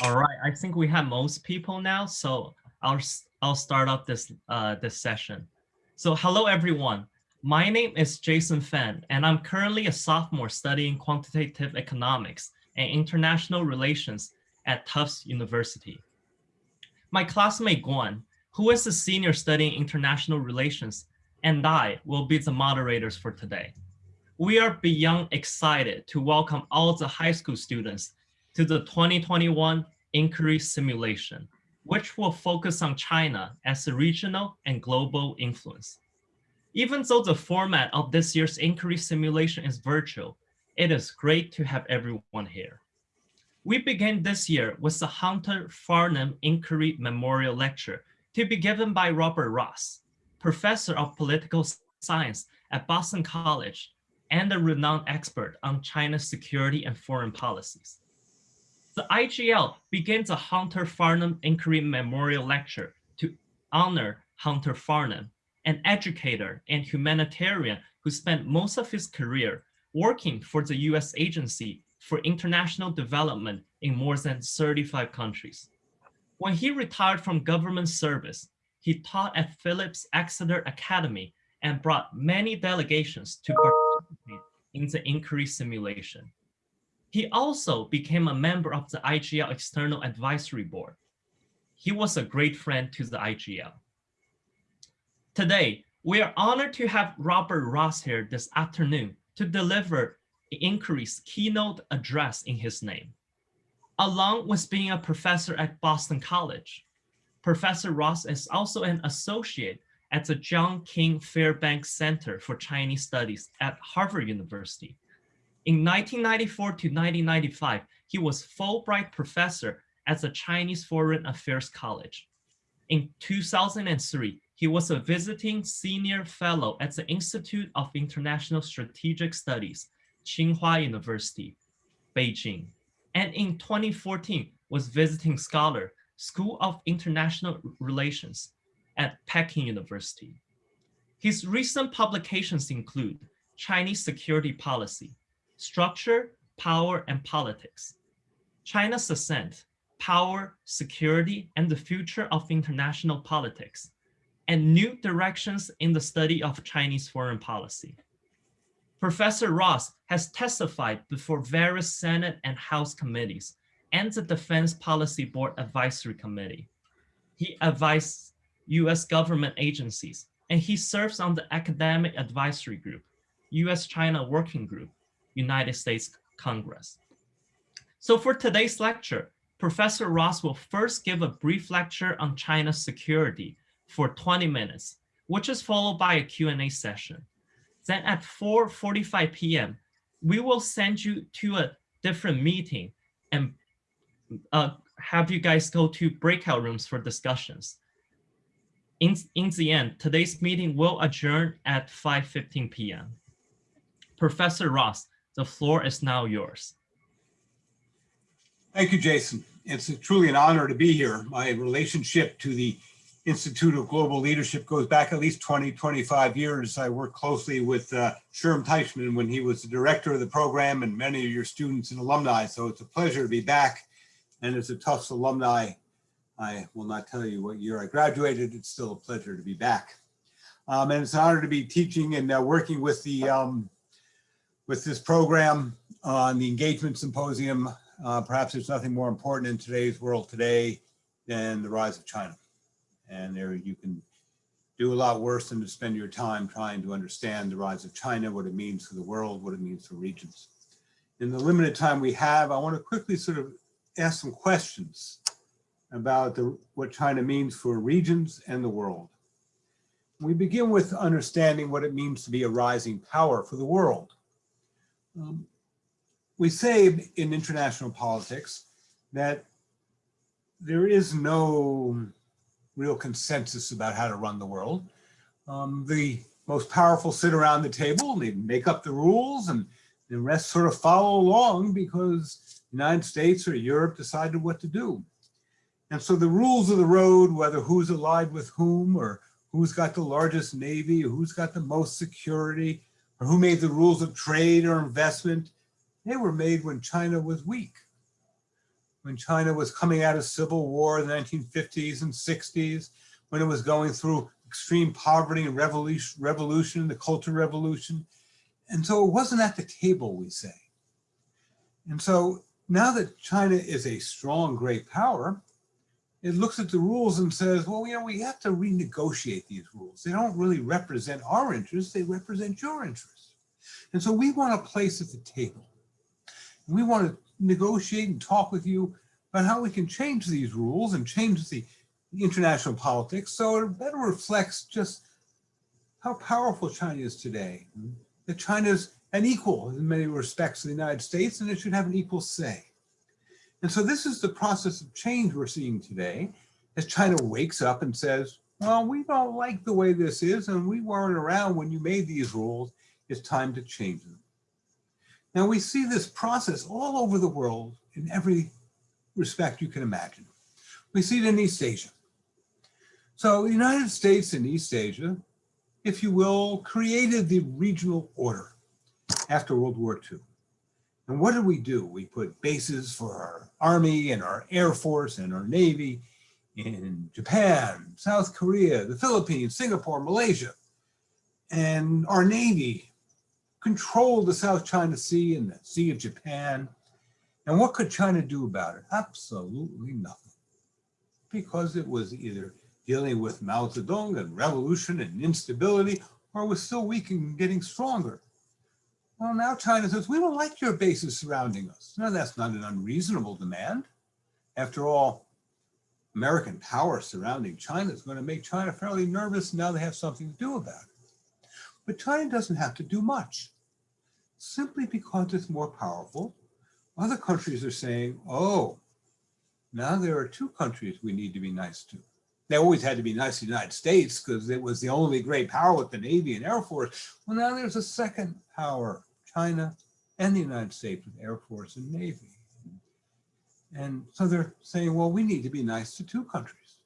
All right, I think we have most people now, so I'll I'll start up this uh, this session. So hello everyone. My name is Jason Fan, and I'm currently a sophomore studying quantitative economics and international relations at Tufts University. My classmate Guan, who is a senior studying international relations, and I will be the moderators for today. We are beyond excited to welcome all the high school students to the 2021 Inquiry Simulation, which will focus on China as a regional and global influence. Even though the format of this year's Inquiry Simulation is virtual, it is great to have everyone here. We begin this year with the Hunter Farnham Inquiry Memorial Lecture to be given by Robert Ross, professor of political science at Boston College and a renowned expert on China's security and foreign policies. The IGL begins a Hunter Farnham Inquiry Memorial Lecture to honor Hunter Farnham, an educator and humanitarian who spent most of his career working for the US Agency for International Development in more than 35 countries. When he retired from government service, he taught at Phillips Exeter Academy and brought many delegations to participate in the inquiry simulation. He also became a member of the IGL External Advisory Board. He was a great friend to the IGL. Today, we are honored to have Robert Ross here this afternoon to deliver the inquiry's keynote address in his name. Along with being a professor at Boston College, Professor Ross is also an associate at the John King Fairbanks Center for Chinese Studies at Harvard University in 1994 to 1995, he was Fulbright professor at the Chinese Foreign Affairs College. In 2003, he was a visiting senior fellow at the Institute of International Strategic Studies, Tsinghua University, Beijing. And in 2014, was visiting scholar, School of International Relations at Peking University. His recent publications include Chinese Security Policy, structure, power, and politics. China's ascent, power, security, and the future of international politics, and new directions in the study of Chinese foreign policy. Professor Ross has testified before various Senate and House committees and the Defense Policy Board Advisory Committee. He advises US government agencies, and he serves on the Academic Advisory Group, US-China Working Group, United States Congress. So for today's lecture, Professor Ross will first give a brief lecture on China's security for 20 minutes, which is followed by a Q&A session. Then at 4.45 p.m., we will send you to a different meeting and uh, have you guys go to breakout rooms for discussions. In, in the end, today's meeting will adjourn at 5.15 p.m. Professor Ross, the floor is now yours. Thank you, Jason. It's truly an honor to be here. My relationship to the Institute of Global Leadership goes back at least 20, 25 years. I worked closely with uh, Sherm Teichman when he was the director of the program and many of your students and alumni. So it's a pleasure to be back. And as a Tufts alumni, I will not tell you what year I graduated. It's still a pleasure to be back. Um, and it's an honor to be teaching and uh, working with the um, with this program on the engagement symposium. Uh, perhaps there's nothing more important in today's world today than the rise of China. And there you can do a lot worse than to spend your time trying to understand the rise of China, what it means for the world, what it means for regions. In the limited time we have, I want to quickly sort of ask some questions about the, what China means for regions and the world. We begin with understanding what it means to be a rising power for the world. Um, we say in international politics that there is no real consensus about how to run the world. Um, the most powerful sit around the table and they make up the rules and the rest sort of follow along because the United States or Europe decided what to do. And so the rules of the road, whether who's allied with whom or who's got the largest navy or who's got the most security or who made the rules of trade or investment, they were made when China was weak. when China was coming out of civil war in the 1950s and 60s, when it was going through extreme poverty and revolution, revolution, the cultural revolution. And so it wasn't at the table, we say. And so now that China is a strong, great power, it looks at the rules and says, well, you know, we have to renegotiate these rules. They don't really represent our interests, they represent your interests. And so we want a place at the table. We want to negotiate and talk with you about how we can change these rules and change the international politics so it better reflects just how powerful China is today. That China is an equal in many respects to the United States and it should have an equal say. And so this is the process of change we're seeing today as China wakes up and says, well, we don't like the way this is and we weren't around when you made these rules. It's time to change them. Now we see this process all over the world in every respect you can imagine. We see it in East Asia. So the United States and East Asia, if you will, created the regional order after World War II. And what did we do? We put bases for our army and our air force and our navy in Japan, South Korea, the Philippines, Singapore, Malaysia. And our navy controlled the South China Sea and the Sea of Japan. And what could China do about it? Absolutely nothing. Because it was either dealing with Mao Zedong and revolution and instability, or was still weak and getting stronger. Well, now China says, we don't like your bases surrounding us. Now, that's not an unreasonable demand. After all, American power surrounding China is going to make China fairly nervous. Now they have something to do about it. But China doesn't have to do much. Simply because it's more powerful, other countries are saying, oh, now there are two countries we need to be nice to. They always had to be nice to the United States because it was the only great power with the Navy and Air Force. Well, now there's a second power China and the United States with Air Force and Navy. And so they're saying, well, we need to be nice to two countries.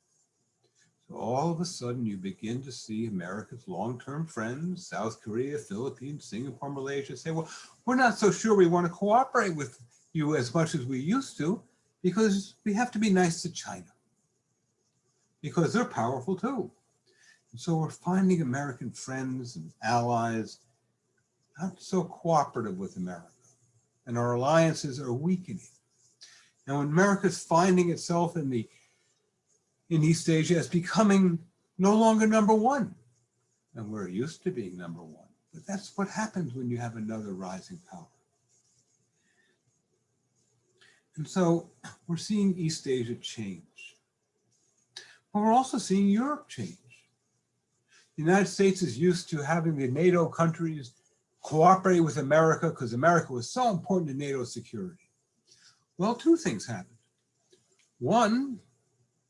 So all of a sudden you begin to see America's long-term friends, South Korea, Philippines, Singapore, Malaysia say, well, we're not so sure we want to cooperate with you as much as we used to because we have to be nice to China because they're powerful too. And so we're finding American friends and allies not so cooperative with America, and our alliances are weakening. And when America's finding itself in the in East Asia as becoming no longer number one, and we're used to being number one. But that's what happens when you have another rising power. And so we're seeing East Asia change. But we're also seeing Europe change. The United States is used to having the NATO countries cooperate with America because America was so important to NATO security. Well, two things happened. One,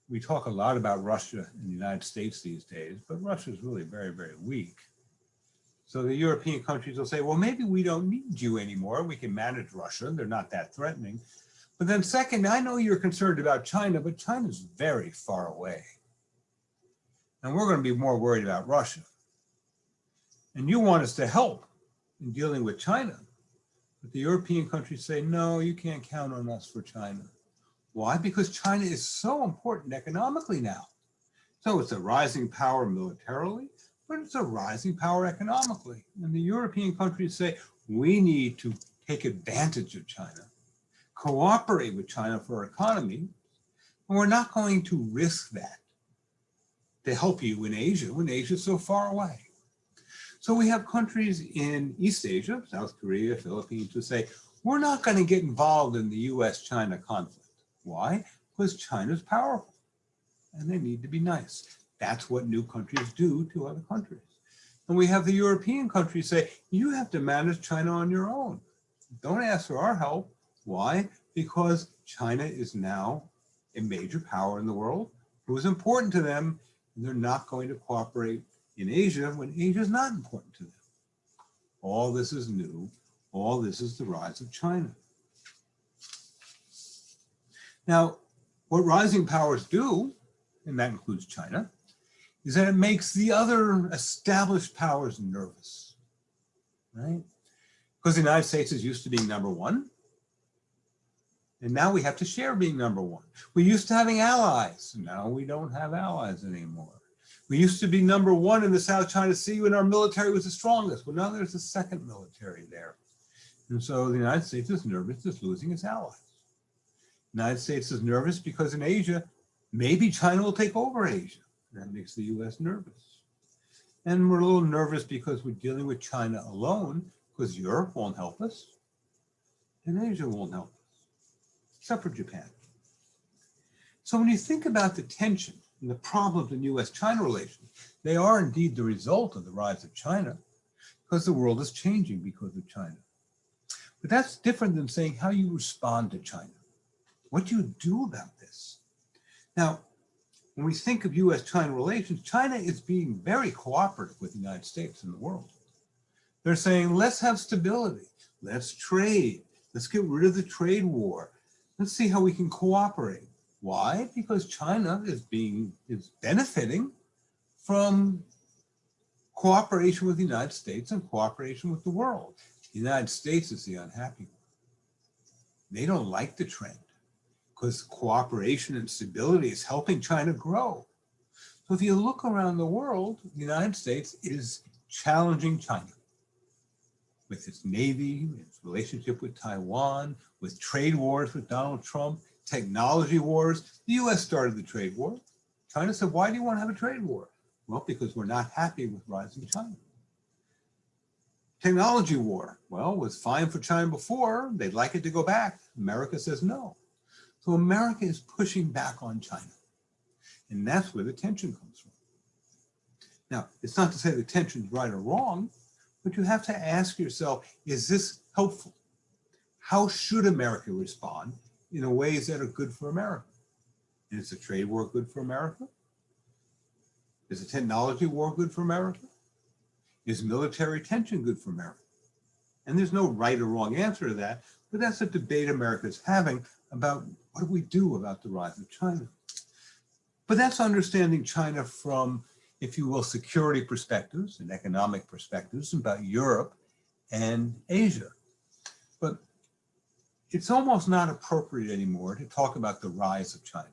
we talk a lot about Russia in the United States these days, but Russia is really very, very weak. So the European countries will say, well, maybe we don't need you anymore. We can manage Russia. They're not that threatening. But then second, I know you're concerned about China, but China's very far away. And we're going to be more worried about Russia. And you want us to help in dealing with China. But the European countries say, no, you can't count on us for China. Why? Because China is so important economically now. So it's a rising power militarily, but it's a rising power economically. And the European countries say, we need to take advantage of China, cooperate with China for our economy, and we're not going to risk that to help you in Asia when Asia is so far away. So we have countries in East Asia, South Korea, Philippines, who say, we're not going to get involved in the US-China conflict. Why? Because China's powerful and they need to be nice. That's what new countries do to other countries. And we have the European countries say, you have to manage China on your own. Don't ask for our help. Why? Because China is now a major power in the world who is important to them and they're not going to cooperate in Asia when Asia is not important to them. All this is new. All this is the rise of China. Now, what rising powers do, and that includes China, is that it makes the other established powers nervous, right? Because the United States is used to being number one. And now we have to share being number one. We're used to having allies. Now we don't have allies anymore. We used to be number one in the South China Sea when our military was the strongest. Well, now there's a second military there. And so the United States is nervous it's losing its allies. The United States is nervous because in Asia, maybe China will take over Asia. That makes the US nervous. And we're a little nervous because we're dealing with China alone because Europe won't help us and Asia won't help us, except for Japan. So when you think about the tension and the problems in US-China relations, they are indeed the result of the rise of China because the world is changing because of China. But that's different than saying how you respond to China. What do you do about this? Now, when we think of US-China relations, China is being very cooperative with the United States and the world. They're saying, let's have stability, let's trade, let's get rid of the trade war. Let's see how we can cooperate. Why? Because China is being, is benefiting from cooperation with the United States and cooperation with the world. The United States is the unhappy one. They don't like the trend because cooperation and stability is helping China grow. So if you look around the world, the United States is challenging China with its navy, its relationship with Taiwan, with trade wars with Donald Trump, technology wars. The US started the trade war. China said, why do you want to have a trade war? Well, because we're not happy with rising China. Technology war, well, was fine for China before. They'd like it to go back. America says no. So America is pushing back on China. And that's where the tension comes from. Now, it's not to say the tension is right or wrong, but you have to ask yourself, is this helpful? How should America respond in ways that are good for America? Is a trade war good for America? Is a technology war good for America? Is military tension good for America? And there's no right or wrong answer to that, but that's a debate America is having about what do we do about the rise of China? But that's understanding China from if you will, security perspectives and economic perspectives about Europe and Asia. It's almost not appropriate anymore to talk about the rise of China.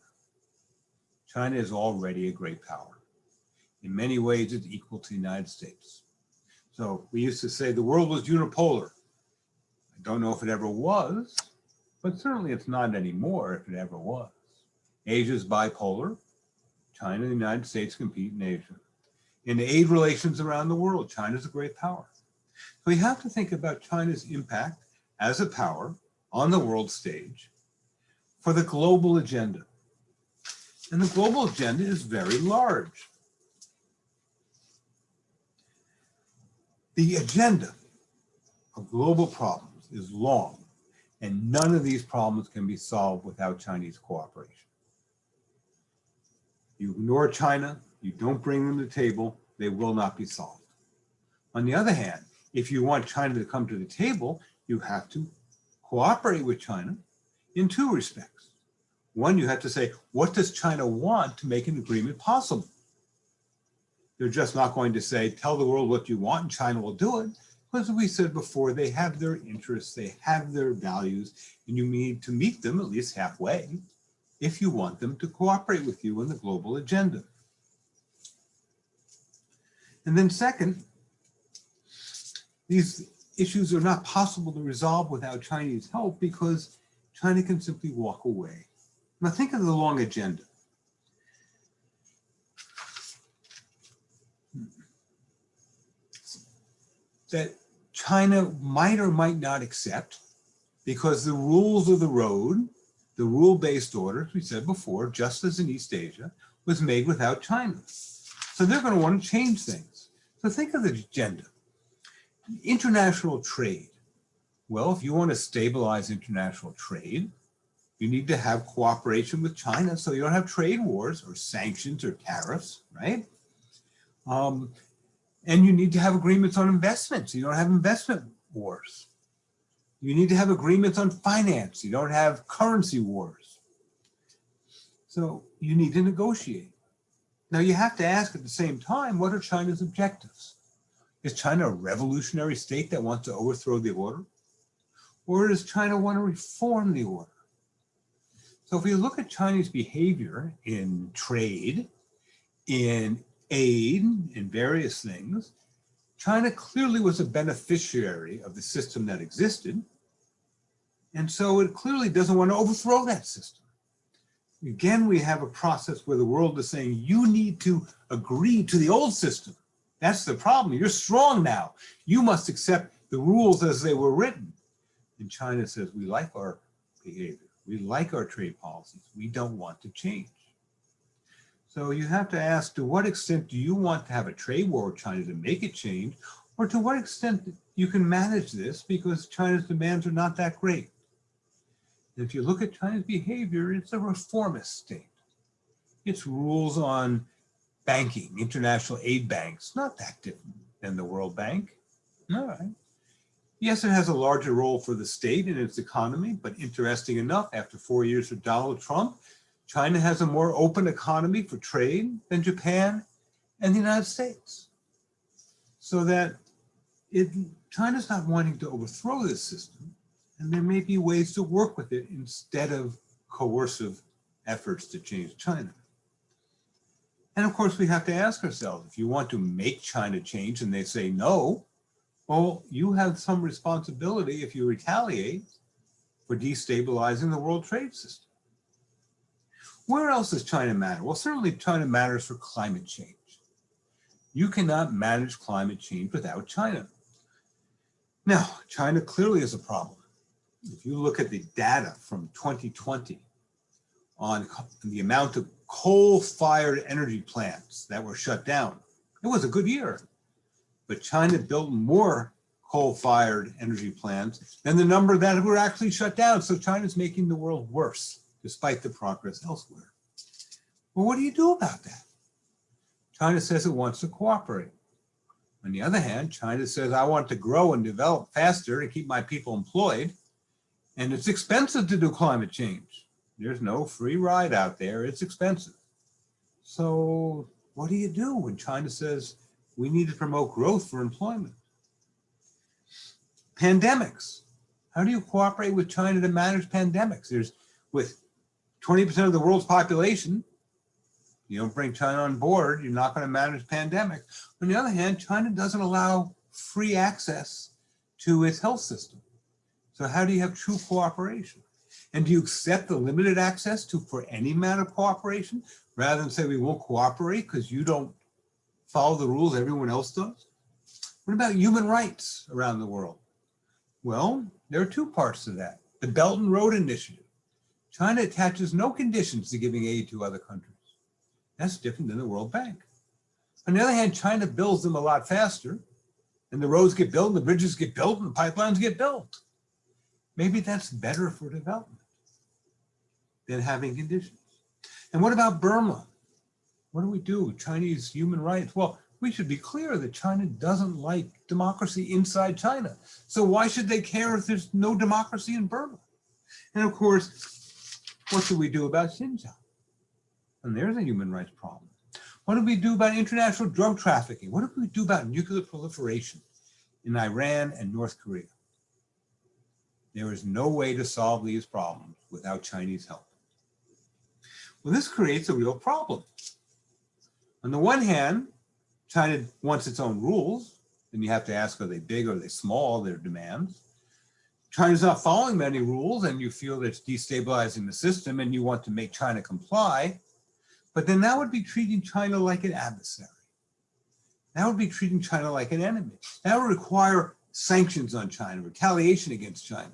China is already a great power. In many ways, it's equal to the United States. So we used to say the world was unipolar. I don't know if it ever was, but certainly it's not anymore if it ever was. Asia is bipolar. China and the United States compete in Asia. In aid relations around the world, China is a great power. So we have to think about China's impact as a power on the world stage for the global agenda. And the global agenda is very large. The agenda of global problems is long, and none of these problems can be solved without Chinese cooperation. You ignore China, you don't bring them to the table, they will not be solved. On the other hand, if you want China to come to the table, you have to cooperate with China in two respects. One, you have to say, what does China want to make an agreement possible? They're just not going to say, tell the world what you want and China will do it. Because we said before, they have their interests, they have their values, and you need to meet them at least halfway if you want them to cooperate with you in the global agenda. And then second, these issues are not possible to resolve without Chinese help because China can simply walk away. Now think of the long agenda. That China might or might not accept because the rules of the road the rule-based order, as we said before, just as in East Asia, was made without China. So they're going to want to change things. So think of the agenda. International trade. Well, if you want to stabilize international trade, you need to have cooperation with China so you don't have trade wars or sanctions or tariffs, right? Um, and you need to have agreements on investments. You don't have investment wars. You need to have agreements on finance. You don't have currency wars. So you need to negotiate. Now you have to ask at the same time, what are China's objectives? Is China a revolutionary state that wants to overthrow the order? Or does China want to reform the order? So if we look at Chinese behavior in trade, in aid, in various things, China clearly was a beneficiary of the system that existed. And so it clearly doesn't want to overthrow that system. Again, we have a process where the world is saying, you need to agree to the old system. That's the problem. You're strong now. You must accept the rules as they were written. And China says, we like our behavior. We like our trade policies. We don't want to change. So you have to ask, to what extent do you want to have a trade war with China to make it change? Or to what extent you can manage this because China's demands are not that great? And if you look at China's behavior, it's a reformist state. Its rules on banking, international aid banks, not that different than the World Bank. All right. Yes, it has a larger role for the state in its economy, but interesting enough, after four years of Donald Trump, China has a more open economy for trade than Japan and the United States. So that it, China's not wanting to overthrow this system, and there may be ways to work with it instead of coercive efforts to change China. And of course, we have to ask ourselves, if you want to make China change and they say no, well, you have some responsibility if you retaliate for destabilizing the world trade system. Where else does China matter? Well, certainly China matters for climate change. You cannot manage climate change without China. Now, China clearly is a problem. If you look at the data from 2020 on the amount of coal-fired energy plants that were shut down, it was a good year but China built more coal-fired energy plants than the number that were actually shut down. So China's making the world worse, despite the progress elsewhere. Well, what do you do about that? China says it wants to cooperate. On the other hand, China says, I want to grow and develop faster to keep my people employed. And it's expensive to do climate change. There's no free ride out there. It's expensive. So what do you do when China says, we need to promote growth for employment. Pandemics. How do you cooperate with China to manage pandemics? There's with 20% of the world's population, you don't bring China on board, you're not going to manage pandemic. On the other hand, China doesn't allow free access to its health system. So how do you have true cooperation? And do you accept the limited access to for any amount of cooperation rather than say we won't cooperate because you don't follow the rules everyone else does? What about human rights around the world? Well, there are two parts to that. The Belt and Road Initiative. China attaches no conditions to giving aid to other countries. That's different than the World Bank. On the other hand, China builds them a lot faster and the roads get built, and the bridges get built, and the pipelines get built. Maybe that's better for development than having conditions. And what about Burma? What do we do? Chinese human rights? Well, we should be clear that China doesn't like democracy inside China. So why should they care if there's no democracy in Burma? And of course, what do we do about Xinjiang? And there's a human rights problem. What do we do about international drug trafficking? What do we do about nuclear proliferation in Iran and North Korea? There is no way to solve these problems without Chinese help. Well, this creates a real problem. On the one hand, China wants its own rules, and you have to ask, are they big or are they small, their demands. China's not following many rules and you feel that it's destabilizing the system and you want to make China comply, but then that would be treating China like an adversary. That would be treating China like an enemy. That would require sanctions on China, retaliation against China.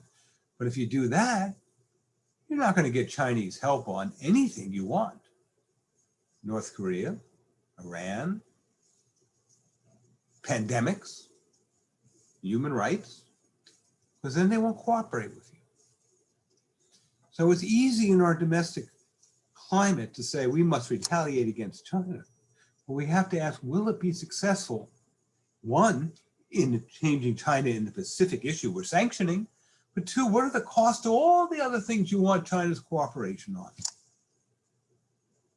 But if you do that, you're not going to get Chinese help on anything you want. North Korea, Iran, pandemics, human rights, because then they won't cooperate with you. So it's easy in our domestic climate to say we must retaliate against China. But we have to ask, will it be successful? One, in changing China in the Pacific issue we're sanctioning, but two, what are the costs of all the other things you want China's cooperation on?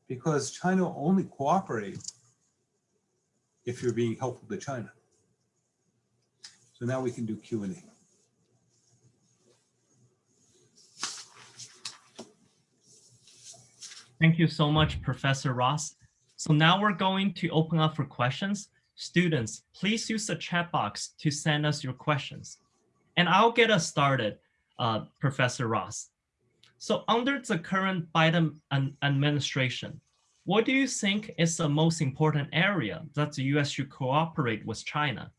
because China only cooperate if you're being helpful to China. So now we can do Q&A. Thank you so much, Professor Ross. So now we're going to open up for questions. Students, please use the chat box to send us your questions. And I'll get us started, uh, Professor Ross. So under the current Biden administration, what do you think is the most important area that the US should cooperate with China?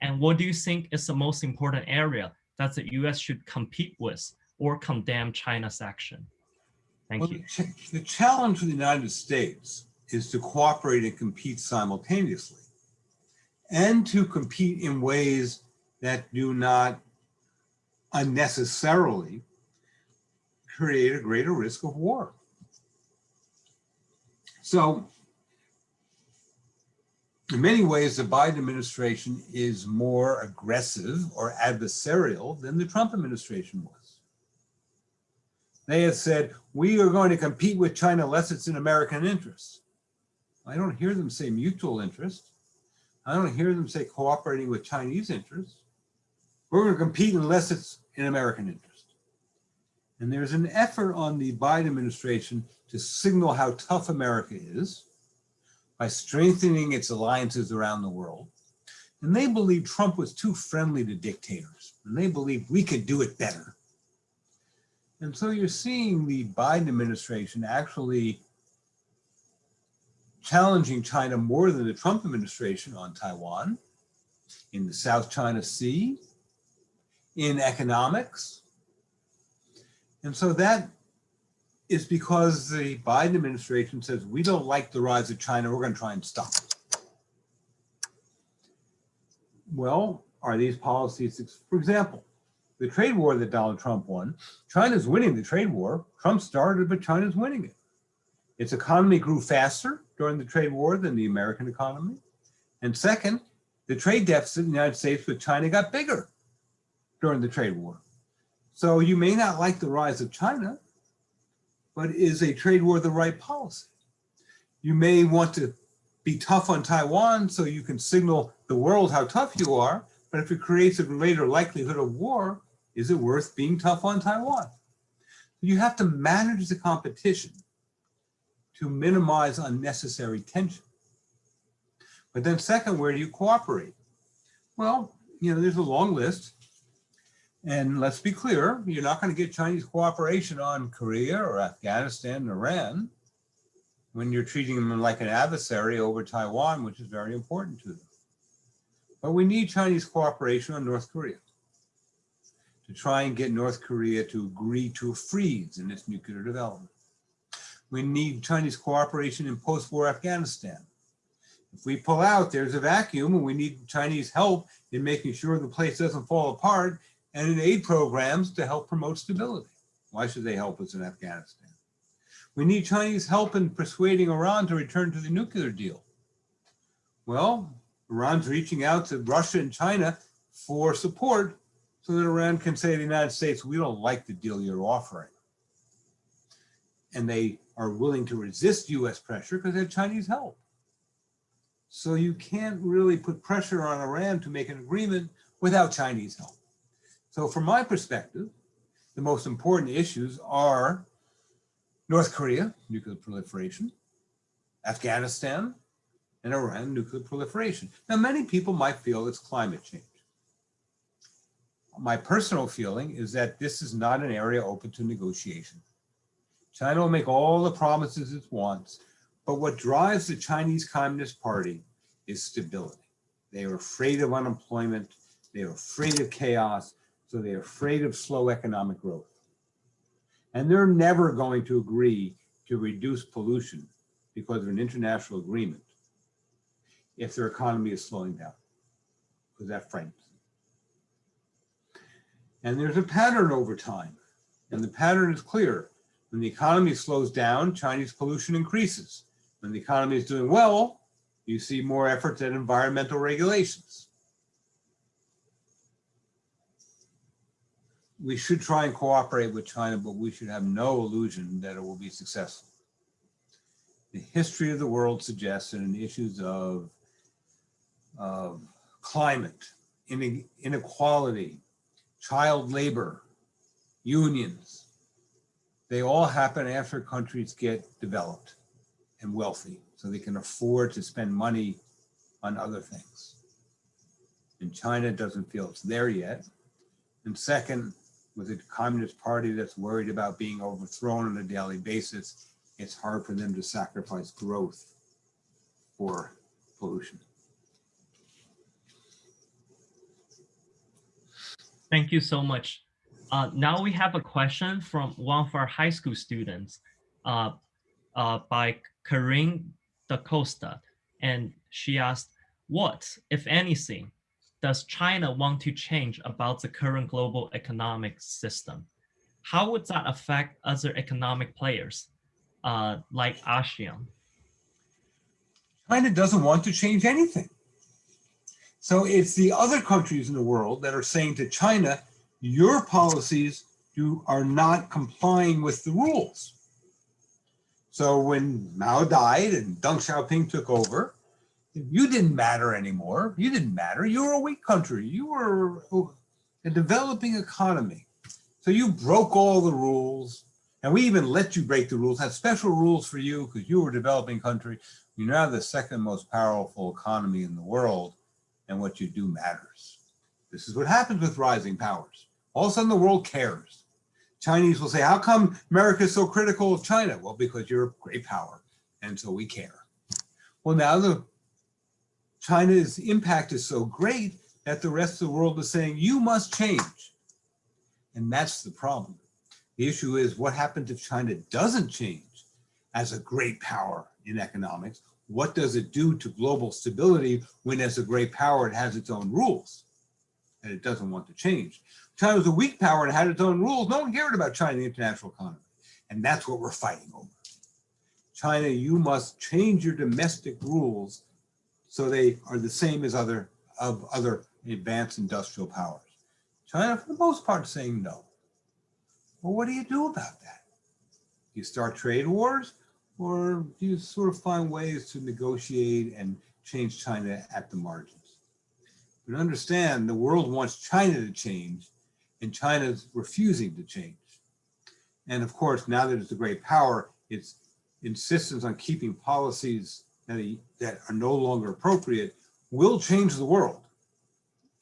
And what do you think is the most important area that the US should compete with or condemn China's action? Thank Well, you. the ch- The challenge for the United States is to cooperate and compete simultaneously and to compete in ways that do not unnecessarily create a greater risk of war. So in many ways, the Biden administration is more aggressive or adversarial than the Trump administration was. They have said, we are going to compete with China unless it's in American interest. I don't hear them say mutual interest. I don't hear them say cooperating with Chinese interests. We're going to compete unless it's in American interest. And there's an effort on the Biden administration to signal how tough America is by strengthening its alliances around the world. And they believe Trump was too friendly to dictators, and they believe we could do it better. And so you're seeing the Biden administration actually challenging China more than the Trump administration on Taiwan, in the South China Sea, in economics. And so that is because the Biden administration says, we don't like the rise of China, we're going to try and stop it. Well, are these policies, for example, the trade war that Donald Trump won, China's winning the trade war. Trump started, but China's winning it. Its economy grew faster during the trade war than the American economy. And second, the trade deficit in the United States with China got bigger during the trade war. So you may not like the rise of China, but is a trade war the right policy? You may want to be tough on Taiwan so you can signal the world how tough you are, but if it creates a greater likelihood of war, is it worth being tough on Taiwan? You have to manage the competition to minimize unnecessary tension. But then second, where do you cooperate? Well, you know, there's a long list. And let's be clear, you're not going to get Chinese cooperation on Korea or Afghanistan, or Iran, when you're treating them like an adversary over Taiwan, which is very important to them. But we need Chinese cooperation on North Korea to try and get North Korea to agree to a freeze in its nuclear development. We need Chinese cooperation in post-war Afghanistan. If we pull out, there's a vacuum and we need Chinese help in making sure the place doesn't fall apart and in aid programs to help promote stability. Why should they help us in Afghanistan? We need Chinese help in persuading Iran to return to the nuclear deal. Well, Iran's reaching out to Russia and China for support so that Iran can say to the United States, we don't like the deal you're offering. And they are willing to resist US pressure because they have Chinese help. So you can't really put pressure on Iran to make an agreement without Chinese help. So from my perspective, the most important issues are North Korea, nuclear proliferation, Afghanistan, and Iran, nuclear proliferation. Now, many people might feel it's climate change. My personal feeling is that this is not an area open to negotiation. China will make all the promises it wants, but what drives the Chinese Communist Party is stability. They are afraid of unemployment, they are afraid of chaos, so they're afraid of slow economic growth. And they're never going to agree to reduce pollution because of an international agreement if their economy is slowing down, because that frightens them. And there's a pattern over time, and the pattern is clear. When the economy slows down, Chinese pollution increases. When the economy is doing well, you see more efforts at environmental regulations. We should try and cooperate with China, but we should have no illusion that it will be successful. The history of the world suggests that in issues of, of climate, inequality, child labor, unions, They all happen after countries get developed and wealthy, so they can afford to spend money on other things. And China doesn't feel it's there yet. And second, with a communist party that's worried about being overthrown on a daily basis, it's hard for them to sacrifice growth for pollution. Thank you so much. Uh, now we have a question from one of our high school students uh, uh, by Corinne da Costa. And she asked, what, if anything, does China want to change about the current global economic system? How would that affect other economic players uh, like ASEAN? China doesn't want to change anything. So it's the other countries in the world that are saying to China, your policies you are not complying with the rules. So when Mao died and Deng Xiaoping took over, you didn't matter anymore. You didn't matter. You were a weak country. You were a developing economy. So you broke all the rules. And we even let you break the rules, had special rules for you because you were a developing country. You're now the second most powerful economy in the world, and what you do matters. This is what happens with rising powers. All of a sudden, the world cares. Chinese will say, how come America is so critical of China? Well, because you're a great power, and so we care. Well, now the China's impact is so great that the rest of the world is saying, you must change. And that's the problem. The issue is what happens if China doesn't change as a great power in economics? What does it do to global stability when as a great power it has its own rules and it doesn't want to change? China was a weak power and had its own rules. No one cared about China in the international economy. And that's what we're fighting over. China, you must change your domestic rules so they are the same as other of other advanced industrial powers. China, for the most part, saying no. Well, what do you do about that? Do you start trade wars or do you sort of find ways to negotiate and change China at the margins? But understand the world wants China to change and China's refusing to change. And of course, now that it's a great power, its insistence on keeping policies that, are no longer appropriate will change the world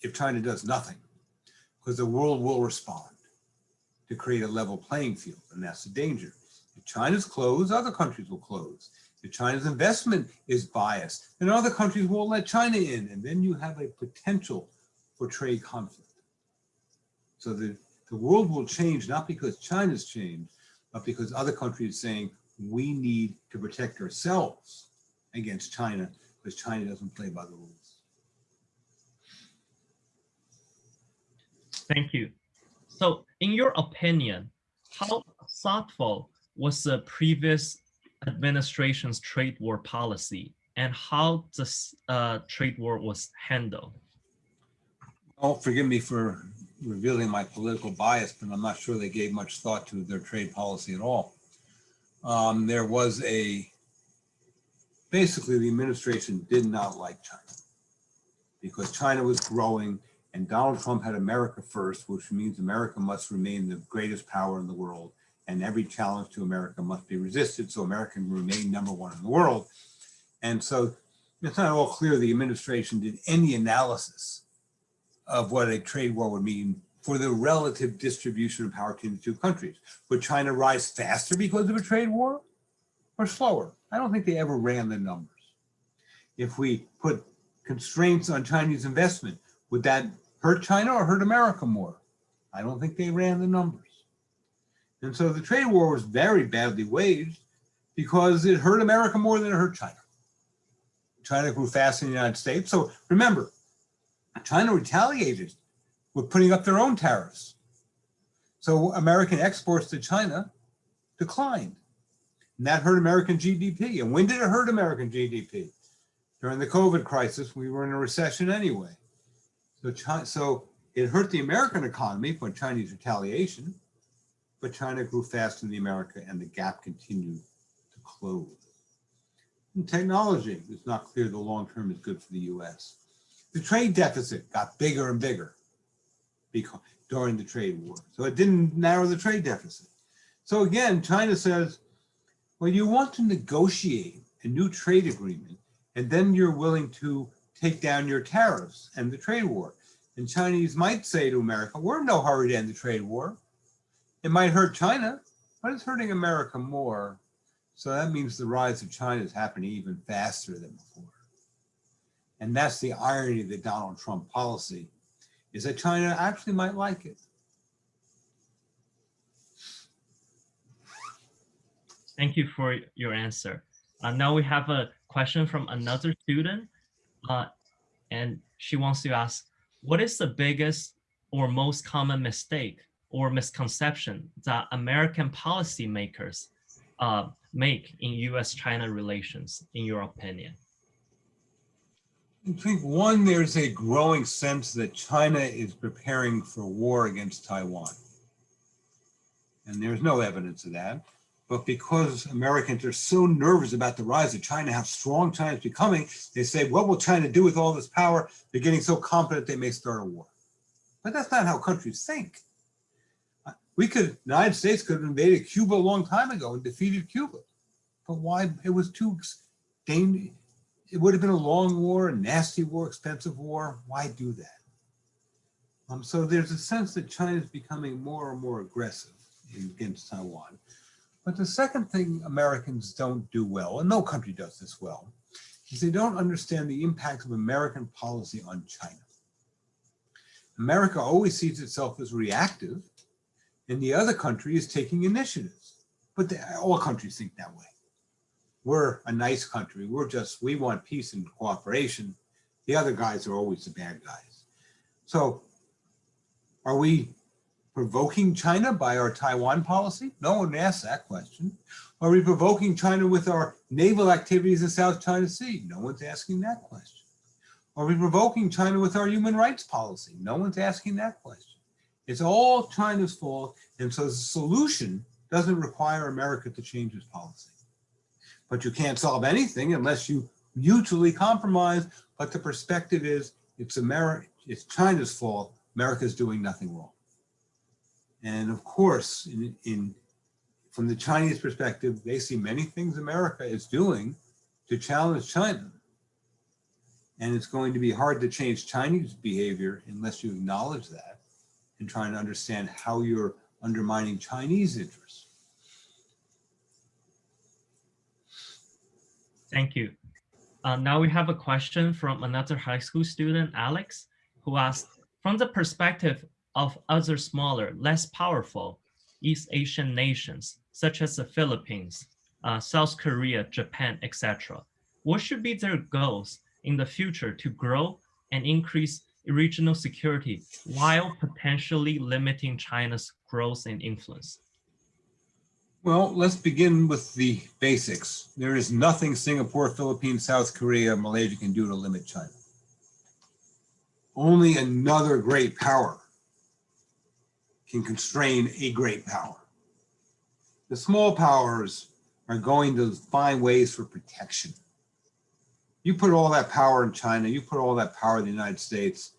if China does nothing, because the world will respond to create a level playing field, and that's the danger. If China's closed, other countries will close. If China's investment is biased, then other countries won't let China in, and then you have a potential for trade conflict. So the, the world will change, not because China's changed, but because other countries are saying, we need to protect ourselves against China, because China doesn't play by the rules. Thank you. So in your opinion, how thoughtful was the previous administration's trade war policy and how this uh, trade war was handled? Oh, forgive me for revealing my political bias, but I'm not sure they gave much thought to their trade policy at all. Um, there was a, basically the administration did not like China because China was growing and Donald Trump had America first, which means America must remain the greatest power in the world and every challenge to America must be resisted so America can remain number one in the world. And so it's not all clear the administration did any analysis of what a trade war would mean for the relative distribution of power between the two countries. Would China rise faster because of a trade war or slower? I don't think they ever ran the numbers. If we put constraints on Chinese investment, would that hurt China or hurt America more? I don't think they ran the numbers. And so the trade war was very badly waged because it hurt America more than it hurt China. China grew fast in the United States. So remember, China retaliated with putting up their own tariffs. So American exports to China declined. And that hurt American GDP. And when did it hurt American GDP? During the COVID crisis, we were in a recession anyway. So, China, so it hurt the American economy for Chinese retaliation, but China grew faster than America and the gap continued to close. In technology, it's not clear the long term is good for the US. The trade deficit got bigger and bigger because, during the trade war. So it didn't narrow the trade deficit. So again, China says, well, you want to negotiate a new trade agreement, and then you're willing to take down your tariffs and the trade war. And Chinese might say to America, we're in no hurry to end the trade war. It might hurt China, but it's hurting America more. So that means the rise of China is happening even faster than before. And that's the irony of the Donald Trump policy, is that China actually might like it. Thank you for your answer. Uh, now we have a question from another student, uh, and she wants to ask, what is the biggest or most common mistake or misconception that American policymakers uh, make in US-China relations, in your opinion? I think one, there's a growing sense that China is preparing for war against Taiwan. And there's no evidence of that. But because Americans are so nervous about the rise of China, how strong China is becoming, they say, what will China do with all this power? They're getting so confident they may start a war. But that's not how countries think. We could, the United States could have invaded Cuba a long time ago and defeated Cuba. But why? It was too dangerous. It would have been a long war, a nasty war, expensive war. Why do that? Um, so there's a sense that China is becoming more and more aggressive against Taiwan. But the second thing Americans don't do well, and no country does this well, is they don't understand the impact of American policy on China. America always sees itself as reactive, and the other country is taking initiatives. But they, all countries think that way. We're a nice country. We're just, we want peace and cooperation. The other guys are always the bad guys. So are we provoking China by our Taiwan policy? No one asked that question. Are we provoking China with our naval activities in South China Sea? No one's asking that question. Are we provoking China with our human rights policy? No one's asking that question. It's all China's fault. And so the solution doesn't require America to change its policy. But you can't solve anything unless you mutually compromise. But the perspective is it's America, it's China's fault. America's doing nothing wrong. And of course, in, in, from the Chinese perspective, they see many things America is doing to challenge China. And it's going to be hard to change Chinese behavior unless you acknowledge that and trying to understand how you're undermining Chinese interests. Thank you. Uh, now we have a question from another high school student, Alex, who asked, from the perspective of other smaller, less powerful East Asian nations, such as the Philippines, uh, South Korea, Japan, etc. What should be their goals in the future to grow and increase regional security while potentially limiting China's growth and influence? Well, let's begin with the basics. There is nothing Singapore, Philippines, South Korea, Malaysia can do to limit China. Only another great power can constrain a great power. The small powers are going to find ways for protection. You put all that power in China, you put all that power in the United States.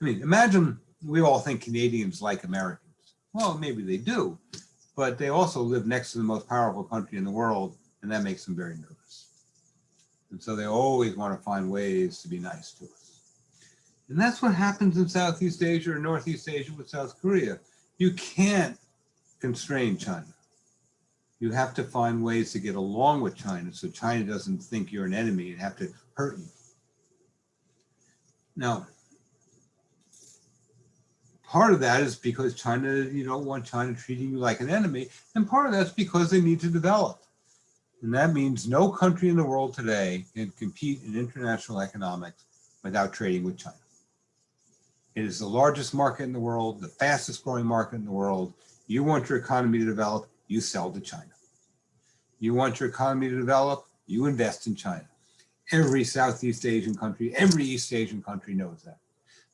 I mean, imagine we all think Canadians like Americans. Well, maybe they do, but they also live next to the most powerful country in the world, and that makes them very nervous. And so they always want to find ways to be nice to us. And that's what happens in Southeast Asia or Northeast Asia with South Korea. You can't constrain China. You have to find ways to get along with China so China doesn't think you're an enemy and have to hurt you. Now, part of that is because China, you don't want China treating you like an enemy. And part of that's because they need to develop. And that means no country in the world today can compete in international economics without trading with China. It is the largest market in the world, the fastest growing market in the world. You want your economy to develop, you sell to China. You want your economy to develop, you invest in China. Every Southeast Asian country, every East Asian country knows that.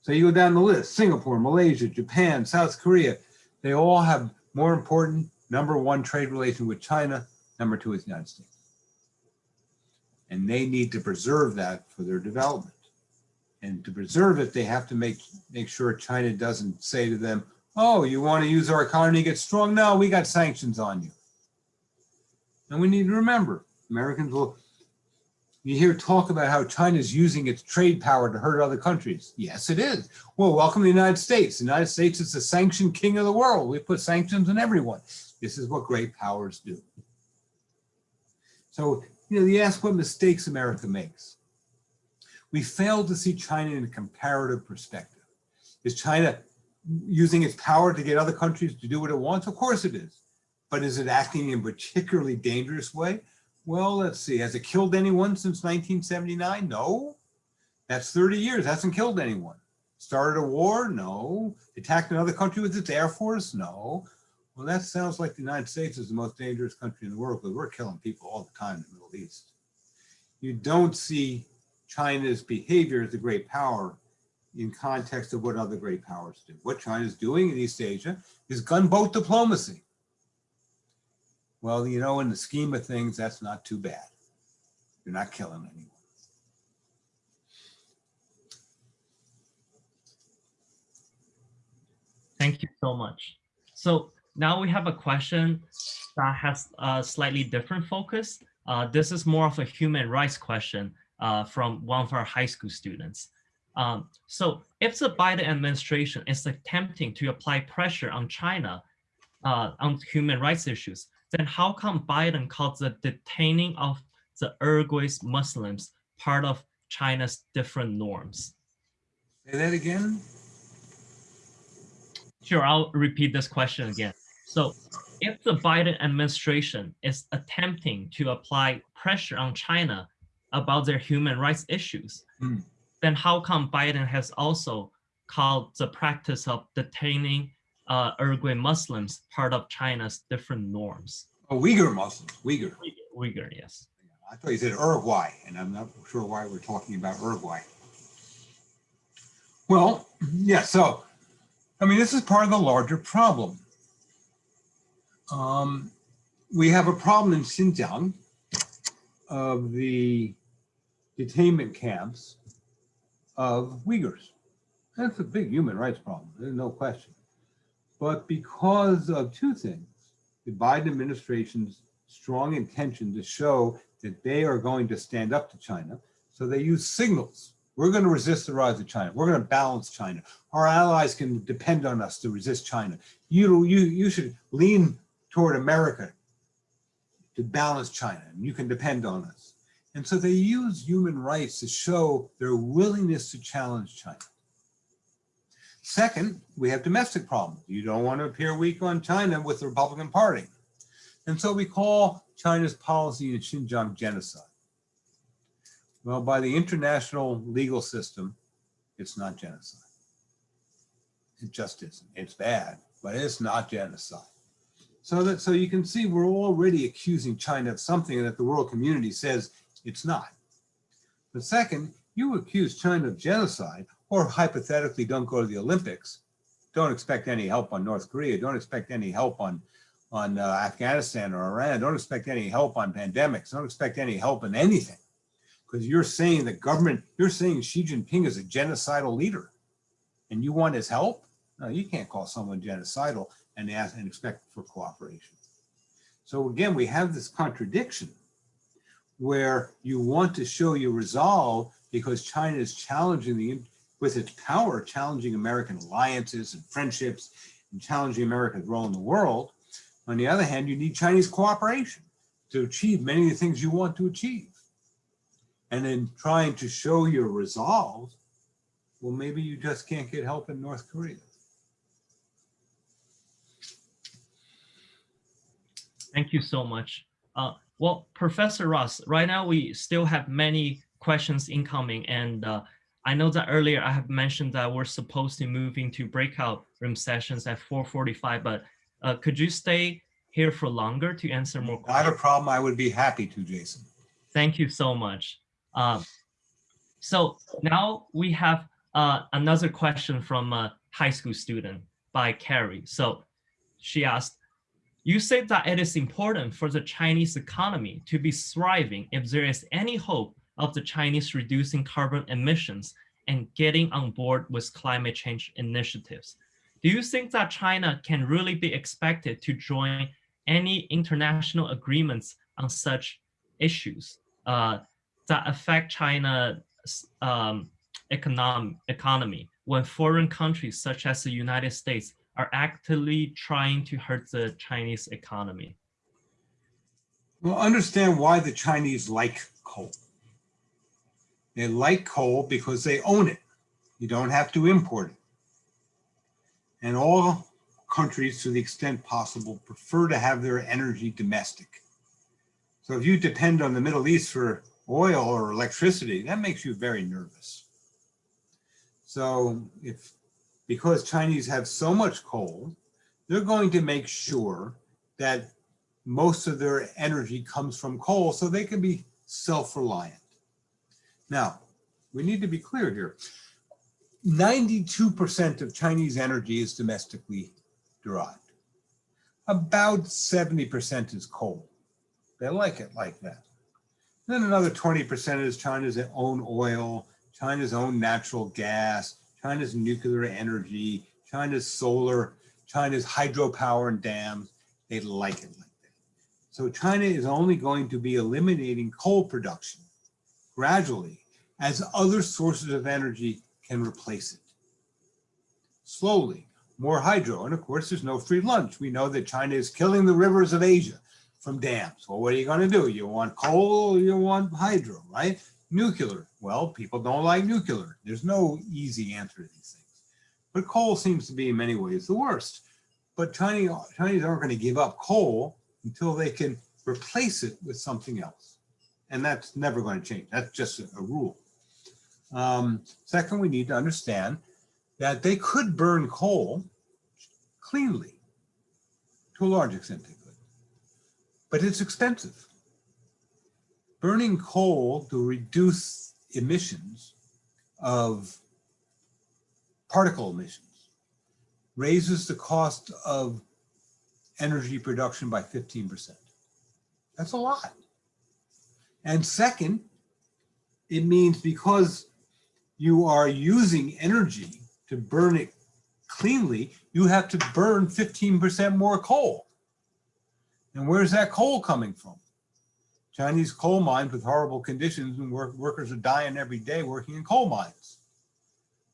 So you go down the list, Singapore, Malaysia, Japan, South Korea, they all have more important, number one trade relation with China, number two is the United States. And they need to preserve that for their development. And to preserve it, they have to make, make sure China doesn't say to them, Oh, you want to use our economy to get strong? No, we got sanctions on you. And we need to remember, Americans will, you hear talk about how China is using its trade power to hurt other countries. Yes, it is. Well, welcome to the United States. The United States is the sanction king of the world. We put sanctions on everyone. This is what great powers do. So, you know, you ask what mistakes America makes. We fail to see China in a comparative perspective. Is China using its power to get other countries to do what it wants? Of course it is. But is it acting in a particularly dangerous way? Well, let's see. Has it killed anyone since 1979? No. That's 30 years. Hasn't killed anyone. Started a war? No. Attacked another country with its air force? No. Well, that sounds like the United States is the most dangerous country in the world because we're killing people all the time in the Middle East. You don't see China's behavior as a great power in context of what other great powers do. What China's doing in East Asia is gunboat diplomacy. Well, you know, in the scheme of things, that's not too bad. You're not killing anyone. Thank you so much. So now we have a question that has a slightly different focus. Uh, this is more of a human rights question uh, from one of our high school students. Um, so if the Biden administration is attempting to apply pressure on China uh, on human rights issues, then how come Biden calls the detaining of the Uyghur Muslims part of China's different norms? Say that again? Sure, I'll repeat this question again. So if the Biden administration is attempting to apply pressure on China about their human rights issues, Hmm. then how come Biden has also called the practice of detaining uh, Uyghur Muslims part of China's different norms? Oh, Uyghur Muslims, Uyghur. Uyghur, yes. I thought you said Uruguay, and I'm not sure why we're talking about Uruguay. Well, yeah, so, I mean, this is part of the larger problem. Um, we have a problem in Xinjiang of the detainment camps of Uyghurs. That's a big human rights problem, there's no question. But because of two things, the Biden administration's strong intention to show that they are going to stand up to China. So they use signals. We're going to resist the rise of China. We're going to balance China. Our allies can depend on us to resist China. You, you, you should lean toward America to balance China, and you can depend on us. And so they use human rights to show their willingness to challenge China. Second, we have domestic problems. You don't want to appear weak on China with the Republican Party. And so we call China's policy in Xinjiang genocide. Well, by the international legal system, it's not genocide. It just isn't. It's bad, but it's not genocide. So that so you can see we're already accusing China of something that the world community says it's not. But second, you accuse China of genocide or hypothetically don't go to the Olympics, don't expect any help on North Korea, don't expect any help on, on uh, Afghanistan or Iran, don't expect any help on pandemics, don't expect any help in anything. Because you're saying the government, you're saying Xi Jinping is a genocidal leader and you want his help? No, you can't call someone genocidal and ask and expect for cooperation. So again, we have this contradiction where you want to show your resolve because China is challenging the with its power, challenging American alliances and friendships and challenging America's role in the world. On the other hand, you need Chinese cooperation to achieve many of the things you want to achieve. And in trying to show your resolve, well, maybe you just can't get help in North Korea. Thank you so much. Uh, well, Professor Ross, right now we still have many questions incoming and uh, I know that earlier I have mentioned that we're supposed to move into breakout room sessions at 4.45, but uh, could you stay here for longer to answer more questions? Not questions? a problem. I would be happy to, Jason. Thank you so much. Um, so now we have uh, another question from a high school student by Carrie. So she asked, you said that it is important for the Chinese economy to be thriving if there is any hope of the Chinese reducing carbon emissions and getting on board with climate change initiatives. do you think that China can really be expected to join any international agreements on such issues uh, that affect China's um, econom economy when foreign countries such as the United States are actively trying to hurt the Chinese economy? Well, understand why the Chinese like coal. They like coal because they own it. You don't have to import it. And all countries, to the extent possible, prefer to have their energy domestic. So if you depend on the Middle East for oil or electricity, that makes you very nervous. So if, because Chinese have so much coal, they're going to make sure that most of their energy comes from coal so they can be self-reliant. Now, we need to be clear here. 92% of Chinese energy is domestically derived. About 70% is coal. They like it like that. Then another 20% is China's own oil, China's own natural gas, China's nuclear energy, China's solar, China's hydropower and dams. They like it like that. So China is only going to be eliminating coal production gradually as other sources of energy can replace it. Slowly, more hydro. And of course, there's no free lunch. We know that China is killing the rivers of Asia from dams. Well, what are you going to do? You want coal you want hydro, right? Nuclear. Well, people don't like nuclear. There's no easy answer to these things. But coal seems to be in many ways the worst. But Chinese, Chinese aren't going to give up coal until they can replace it with something else. And that's never going to change. That's just a, a rule. Um, second, we need to understand that they could burn coal cleanly. To a large extent, they could. But it's expensive. Burning coal to reduce emissions of particle emissions raises the cost of energy production by 15%. That's a lot. And second, it means because you are using energy to burn it cleanly, you have to burn 15% more coal. And where's that coal coming from? Chinese coal mines with horrible conditions and work, workers are dying every day working in coal mines.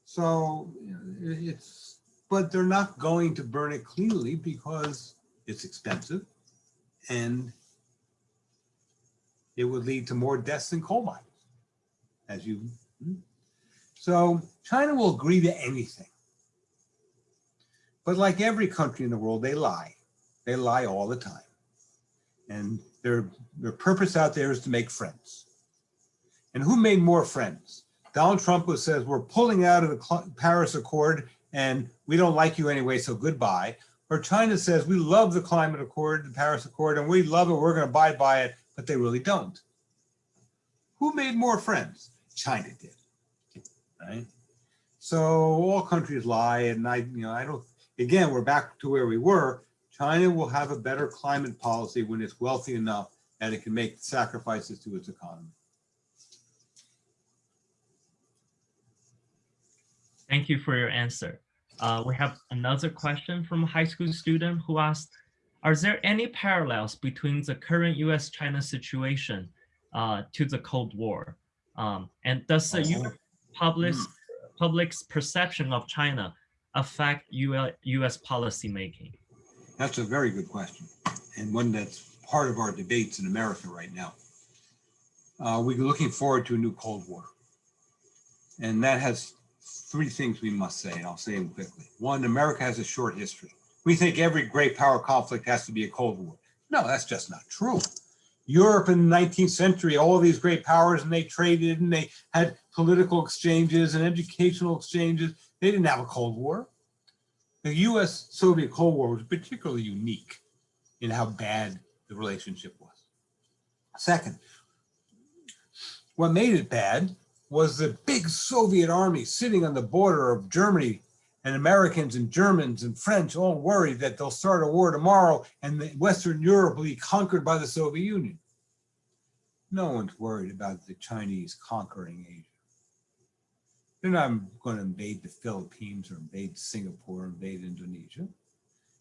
So it's, but they're not going to burn it cleanly because it's expensive and it would lead to more deaths in coal mines, as you hmm? So China will agree to anything. But like every country in the world, they lie. They lie all the time. And their, their purpose out there is to make friends. And who made more friends? Donald Trump says, we're pulling out of the Paris Accord and we don't like you anyway, so goodbye. Or China says, we love the climate accord, the Paris Accord, and we love it, we're gonna abide by it, but they really don't. Who made more friends? China did right? So all countries lie, and I, you know, I don't. Again, we're back to where we were. China will have a better climate policy when it's wealthy enough that it can make sacrifices to its economy. Thank you for your answer. Uh, we have another question from a high school student who asked, are there any parallels between the current US-China situation uh, to the Cold War? Um, and does the Oh public's, mm. public's perception of China affect US policymaking? That's a very good question and one that's part of our debates in America right now. Uh, we're looking forward to a new Cold War. And that has three things we must say, and I'll say them quickly. One, America has a short history. We think every great power conflict has to be a Cold War. No, that's just not true. Europe in the 19th century, all these great powers, and they traded and they had political exchanges and educational exchanges. They didn't have a Cold War. The US Soviet Cold War was particularly unique in how bad the relationship was. Second, what made it bad was the big Soviet army sitting on the border of Germany and Americans and Germans and French all worried that they'll start a war tomorrow and Western Europe will be conquered by the Soviet Union. No one's worried about the Chinese conquering Asia. They're not going to invade the Philippines or invade Singapore, or invade Indonesia.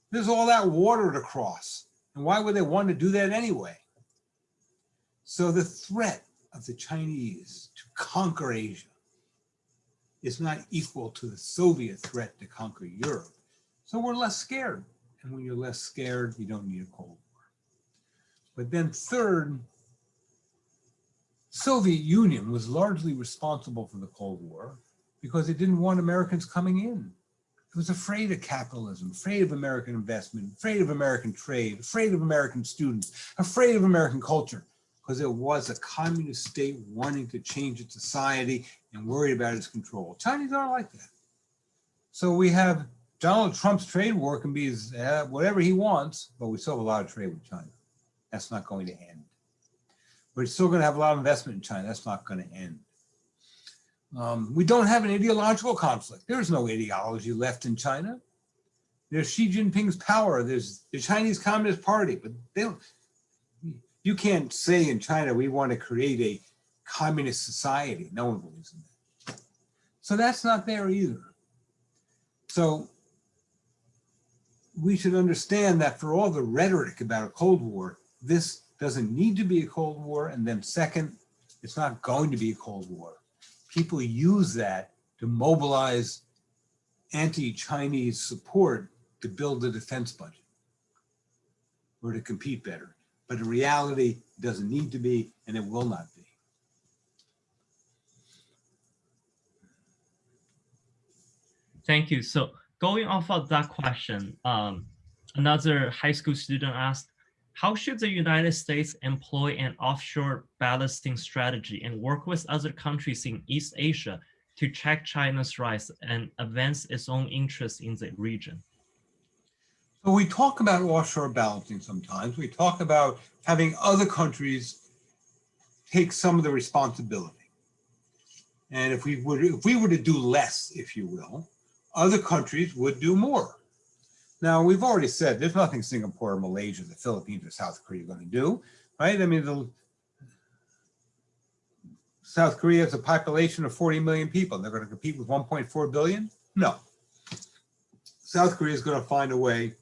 There's all that water to cross. And why would they want to do that anyway? So the threat of the Chinese to conquer Asia is not equal to the Soviet threat to conquer Europe. So we're less scared. And when you're less scared, you don't need a Cold War. But then third, Soviet Union was largely responsible for the Cold War because it didn't want Americans coming in. It was afraid of capitalism, afraid of American investment, afraid of American trade, afraid of American students, afraid of American culture, because it was a communist state wanting to change its society and worried about its control. Chinese aren't like that. So we have Donald Trump's trade war can be as, uh, whatever he wants, but we still have a lot of trade with China. That's not going to end. We're still going to have a lot of investment in China. That's not going to end. Um, we don't have an ideological conflict. There's no ideology left in China. There's Xi Jinping's power. There's the Chinese Communist Party, but they don't, you can't say in China, we want to create a communist society. No one believes in that. So that's not there either. So we should understand that for all the rhetoric about a Cold War, this doesn't need to be a Cold War. And then second, it's not going to be a Cold War people use that to mobilize anti-Chinese support to build the defense budget or to compete better. But in reality, it doesn't need to be, and it will not be. Thank you. So going off of that question, um, another high school student asked, how should the United States employ an offshore balancing strategy and work with other countries in East Asia to check China's rise and advance its own interests in the region? So we talk about offshore balancing sometimes. We talk about having other countries take some of the responsibility. And if we would, if we were to do less, if you will, other countries would do more. Now, we've already said there's nothing Singapore, Malaysia, the Philippines, or South Korea are going to do, right? I mean, the, South Korea has a population of 40 million people. They're going to compete with 1.4 billion? No. South Korea is going to find a way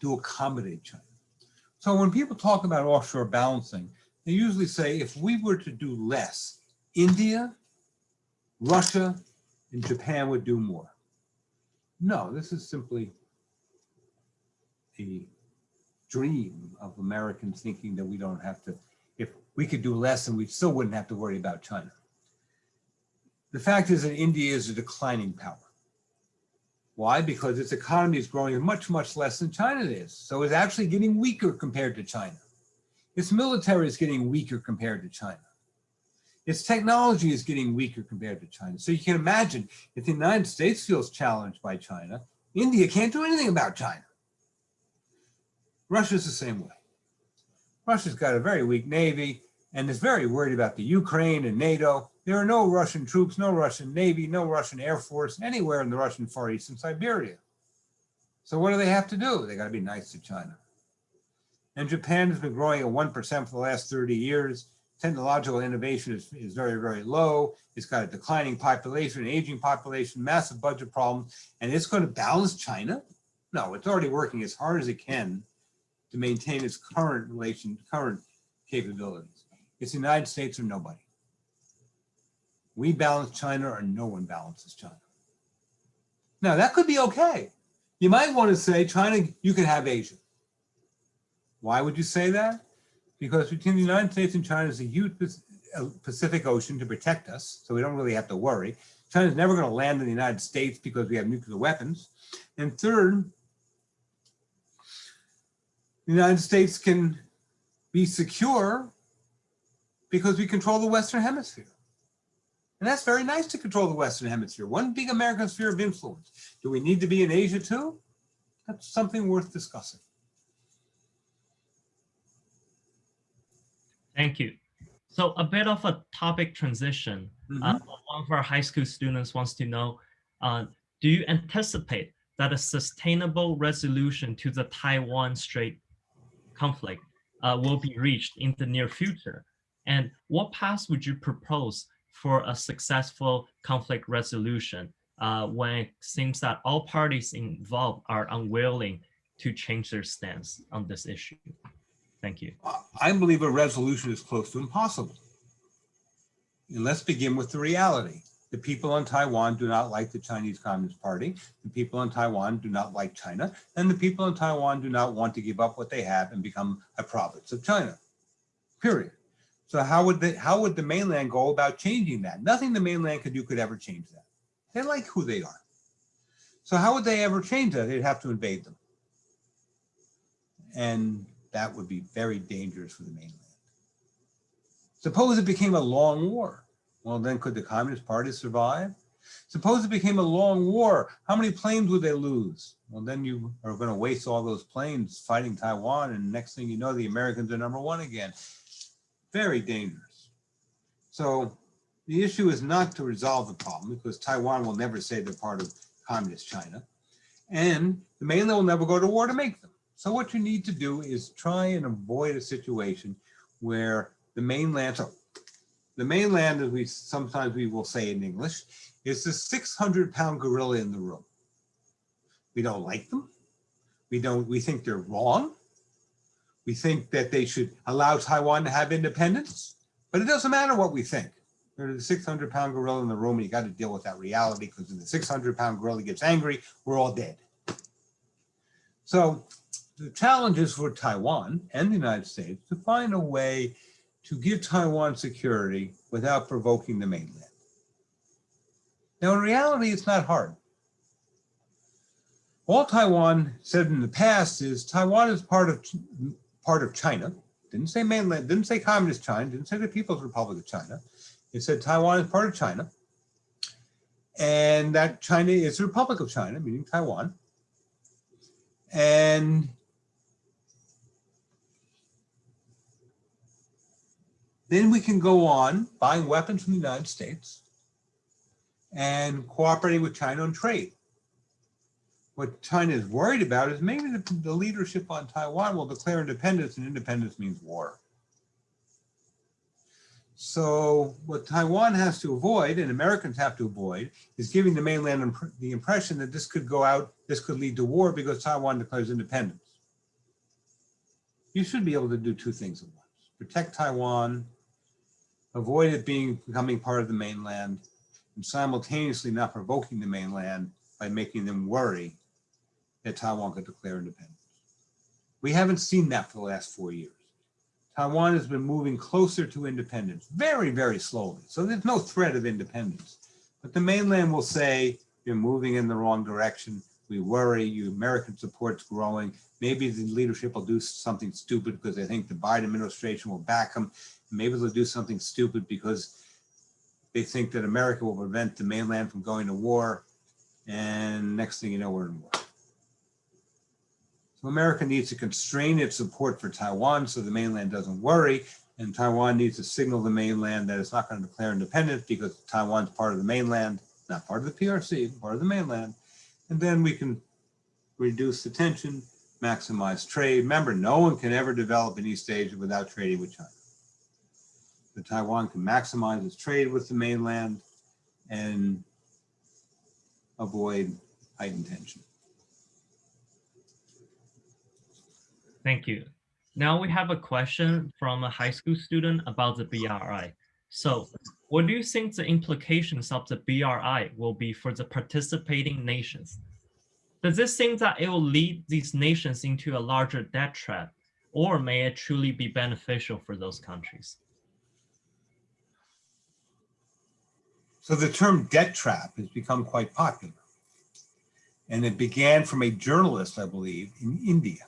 to accommodate China. So when people talk about offshore balancing, they usually say if we were to do less, India, Russia, and Japan would do more. No, this is simply a dream of Americans thinking that we don't have to, if we could do less and we still wouldn't have to worry about China. The fact is that India is a declining power. Why? Because its economy is growing much, much less than China is. So it's actually getting weaker compared to China. Its military is getting weaker compared to China. Its technology is getting weaker compared to China. So you can imagine if the United States feels challenged by China, India can't do anything about China. Russia's the same way. Russia's got a very weak navy and is very worried about the Ukraine and NATO. There are no Russian troops, no Russian Navy, no Russian Air Force anywhere in the Russian Far East and Siberia. So what do they have to do? They got to be nice to China. And Japan has been growing at 1% for the last 30 years technological innovation is, is very, very low. It's got a declining population, aging population, massive budget problems, and it's going to balance China? No, it's already working as hard as it can to maintain its current relation, current capabilities. It's the United States or nobody. We balance China or no one balances China. Now that could be okay. You might want to say, China, you can have Asia. Why would you say that? Because between the United States and China is a huge uh, Pacific Ocean to protect us, so we don't really have to worry. China's never going to land in the United States because we have nuclear weapons. And third, the United States can be secure because we control the Western Hemisphere. And that's very nice to control the Western Hemisphere, one big American sphere of influence. Do we need to be in Asia too? That's something worth discussing. Thank you. So a bit of a topic transition. Mm -hmm. uh, one of our high school students wants to know, uh, do you anticipate that a sustainable resolution to the Taiwan Strait conflict uh, will be reached in the near future? And what paths would you propose for a successful conflict resolution uh, when it seems that all parties involved are unwilling to change their stance on this issue? Thank you. I believe a resolution is close to impossible. And let's begin with the reality. The people in Taiwan do not like the Chinese Communist Party. The people in Taiwan do not like China. And the people in Taiwan do not want to give up what they have and become a province of China, period. So how would the, how would the mainland go about changing that? Nothing the mainland could do could ever change that. They like who they are. So how would they ever change that? They'd have to invade them. And that would be very dangerous for the mainland. Suppose it became a long war. Well, then could the Communist Party survive? Suppose it became a long war. How many planes would they lose? Well, then you are going to waste all those planes fighting Taiwan. And next thing you know, the Americans are number one again. Very dangerous. So the issue is not to resolve the problem because Taiwan will never say they're part of communist China. And the mainland will never go to war to make them. So what you need to do is try and avoid a situation where the mainland, so the mainland, as we sometimes we will say in English, is the 600 pound gorilla in the room. We don't like them. We don't, we think they're wrong. We think that they should allow Taiwan to have independence, but it doesn't matter what we think. There's a 600 pound gorilla in the room and you got to deal with that reality because if the 600 pound gorilla gets angry, we're all dead. So the challenge is for Taiwan and the United States to find a way to give Taiwan security without provoking the mainland. Now, in reality, it's not hard. All Taiwan said in the past is Taiwan is part of part of China. Didn't say mainland, didn't say communist China, didn't say the People's Republic of China. It said Taiwan is part of China. And that China is the Republic of China, meaning Taiwan. And Then we can go on buying weapons from the United States and cooperating with China on trade. What China is worried about is maybe the, the leadership on Taiwan will declare independence and independence means war. So what Taiwan has to avoid and Americans have to avoid is giving the mainland imp the impression that this could go out, this could lead to war because Taiwan declares independence. You should be able to do two things at once. Protect Taiwan avoid it being becoming part of the mainland, and simultaneously not provoking the mainland by making them worry that Taiwan could declare independence. We haven't seen that for the last four years. Taiwan has been moving closer to independence, very, very slowly. So there's no threat of independence. But the mainland will say, you're moving in the wrong direction. We worry, you American support's growing. Maybe the leadership will do something stupid because they think the Biden administration will back them Maybe they'll do something stupid because they think that America will prevent the mainland from going to war. And next thing you know, we're in war. So America needs to constrain its support for Taiwan so the mainland doesn't worry. And Taiwan needs to signal the mainland that it's not going to declare independence because Taiwan's part of the mainland, not part of the PRC, part of the mainland. And then we can reduce the tension, maximize trade. Remember, no one can ever develop in East Asia without trading with China that Taiwan can maximize its trade with the mainland and avoid heightened tension. Thank you. Now we have a question from a high school student about the BRI. So what do you think the implications of the BRI will be for the participating nations? Does this think that it will lead these nations into a larger debt trap, or may it truly be beneficial for those countries? So the term debt trap has become quite popular. And it began from a journalist, I believe, in India.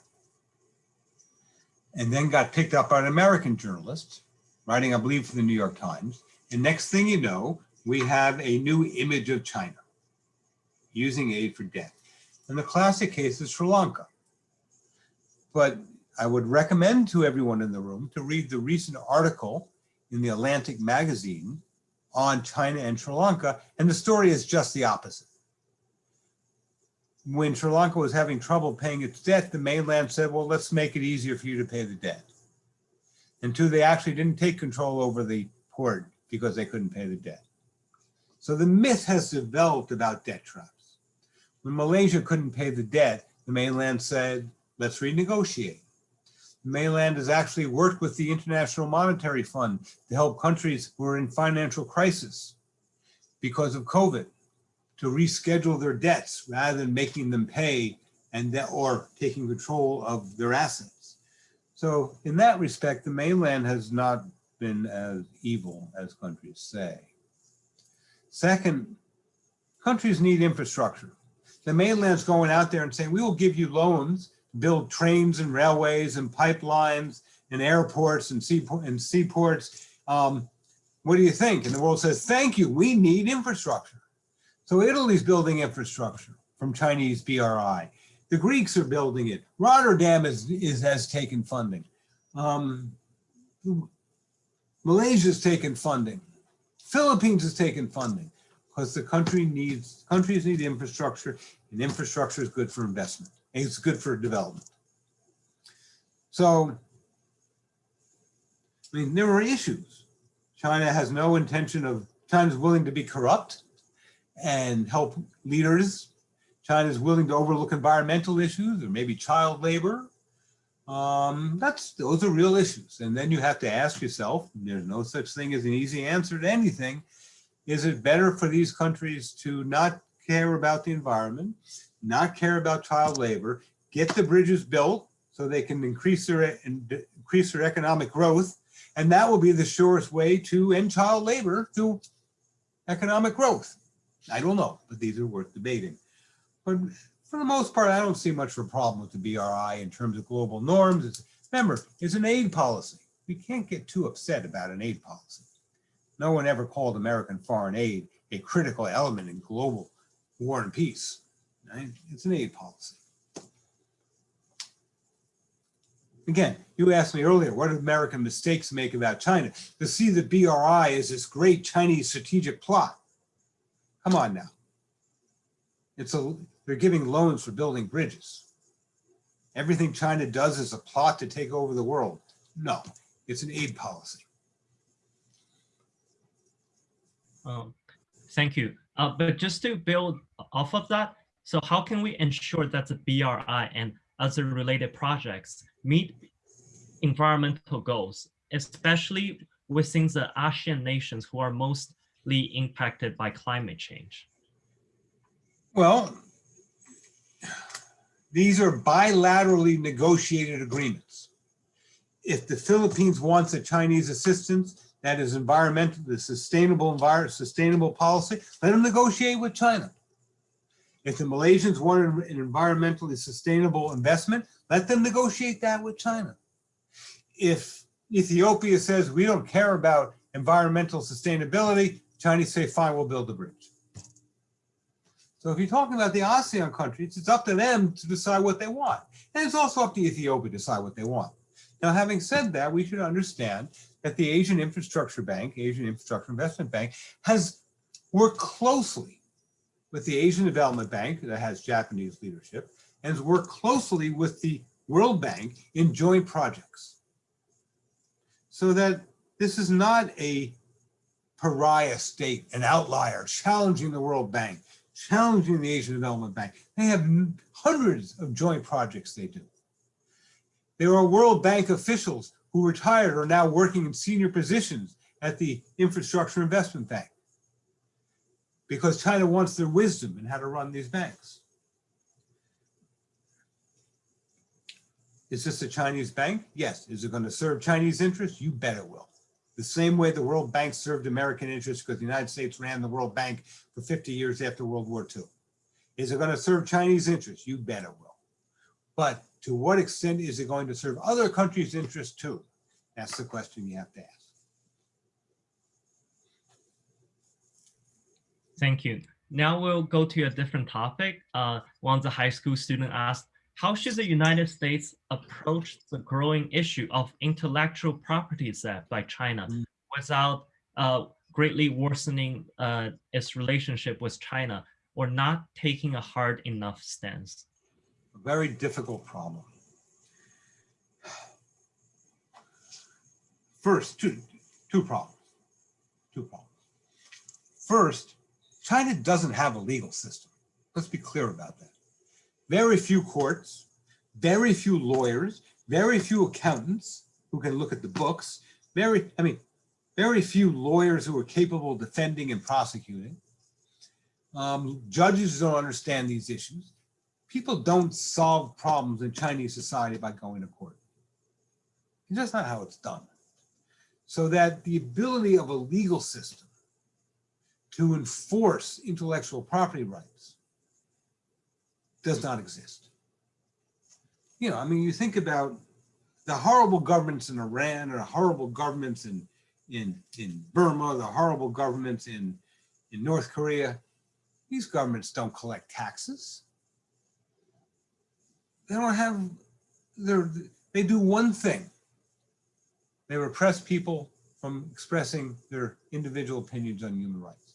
And then got picked up by an American journalist, writing, I believe, for the New York Times. And next thing you know, we have a new image of China using aid for debt. And the classic case is Sri Lanka. But I would recommend to everyone in the room to read the recent article in the Atlantic magazine on China and Sri Lanka, and the story is just the opposite. When Sri Lanka was having trouble paying its debt, the mainland said, well, let's make it easier for you to pay the debt. And two, they actually didn't take control over the port because they couldn't pay the debt. So the myth has developed about debt traps. When Malaysia couldn't pay the debt, the mainland said, let's renegotiate. The mainland has actually worked with the International Monetary Fund to help countries who are in financial crisis because of COVID to reschedule their debts rather than making them pay and that, or taking control of their assets. So in that respect, the mainland has not been as evil as countries say. Second, countries need infrastructure. The mainland's going out there and saying, we will give you loans, build trains and railways and pipelines and airports and, seaport, and seaports. Um, what do you think? And the world says, thank you, we need infrastructure. So Italy's building infrastructure from Chinese BRI. The Greeks are building it. Rotterdam is, is has taken funding. Um, Malaysia's taken funding. Philippines has taken funding because the country needs, countries need infrastructure and infrastructure is good for investment. It's good for development. So, I mean, there are issues. China has no intention of, China's willing to be corrupt and help leaders. China's willing to overlook environmental issues or maybe child labor. Um, that's those are real issues. And then you have to ask yourself, there's no such thing as an easy answer to anything. Is it better for these countries to not care about the environment, not care about child labor, get the bridges built so they can increase their increase their economic growth, and that will be the surest way to end child labor through economic growth. I don't know, but these are worth debating. But for the most part, I don't see much of a problem with the BRI in terms of global norms. It's, remember, it's an aid policy. We can't get too upset about an aid policy. No one ever called American foreign aid a critical element in global war and peace. Right? It's an aid policy. Again, you asked me earlier, what did American mistakes make about China? To see the BRI as this great Chinese strategic plot. Come on now. It's a, they're giving loans for building bridges. Everything China does is a plot to take over the world. No, it's an aid policy. Um, thank you. Uh, but just to build off of that, so how can we ensure that the BRI and other related projects meet environmental goals, especially within the ASEAN nations who are mostly impacted by climate change? Well, these are bilaterally negotiated agreements. If the Philippines wants a Chinese assistance, that is environmental, the sustainable environment, sustainable policy, let them negotiate with China. If the Malaysians want an environmentally sustainable investment, let them negotiate that with China. If Ethiopia says we don't care about environmental sustainability, Chinese say, fine, we'll build the bridge. So if you're talking about the ASEAN countries, it's up to them to decide what they want. And it's also up to Ethiopia to decide what they want. Now, having said that, we should understand that the Asian Infrastructure Bank, Asian Infrastructure Investment Bank, has worked closely with the Asian Development Bank that has Japanese leadership and has worked closely with the World Bank in joint projects. So that this is not a pariah state, an outlier challenging the World Bank, challenging the Asian Development Bank. They have hundreds of joint projects they do. There are World Bank officials who retired are now working in senior positions at the Infrastructure Investment Bank because China wants their wisdom in how to run these banks. Is this a Chinese bank? Yes. Is it going to serve Chinese interests? You bet it will. The same way the World Bank served American interests because the United States ran the World Bank for 50 years after World War II. Is it going to serve Chinese interests? You bet it will. But to what extent is it going to serve other countries' interests too? That's the question you have to ask. Thank you. Now we'll go to a different topic. Uh, one of the high school student asked, how should the United States approach the growing issue of intellectual property theft by China mm. without uh, greatly worsening uh, its relationship with China or not taking a hard enough stance? a very difficult problem. First, two, two problems. two problems. First, China doesn't have a legal system. Let's be clear about that. Very few courts, very few lawyers, very few accountants who can look at the books, very, I mean, very few lawyers who are capable of defending and prosecuting. Um, judges don't understand these issues. People don't solve problems in Chinese society by going to court. It's just not how it's done. So that the ability of a legal system to enforce intellectual property rights does not exist. You know, I mean, you think about the horrible governments in Iran or horrible governments in, in, in Burma, the horrible governments in, in North Korea. These governments don't collect taxes. They don't have, they're, they do one thing. They repress people from expressing their individual opinions on human rights.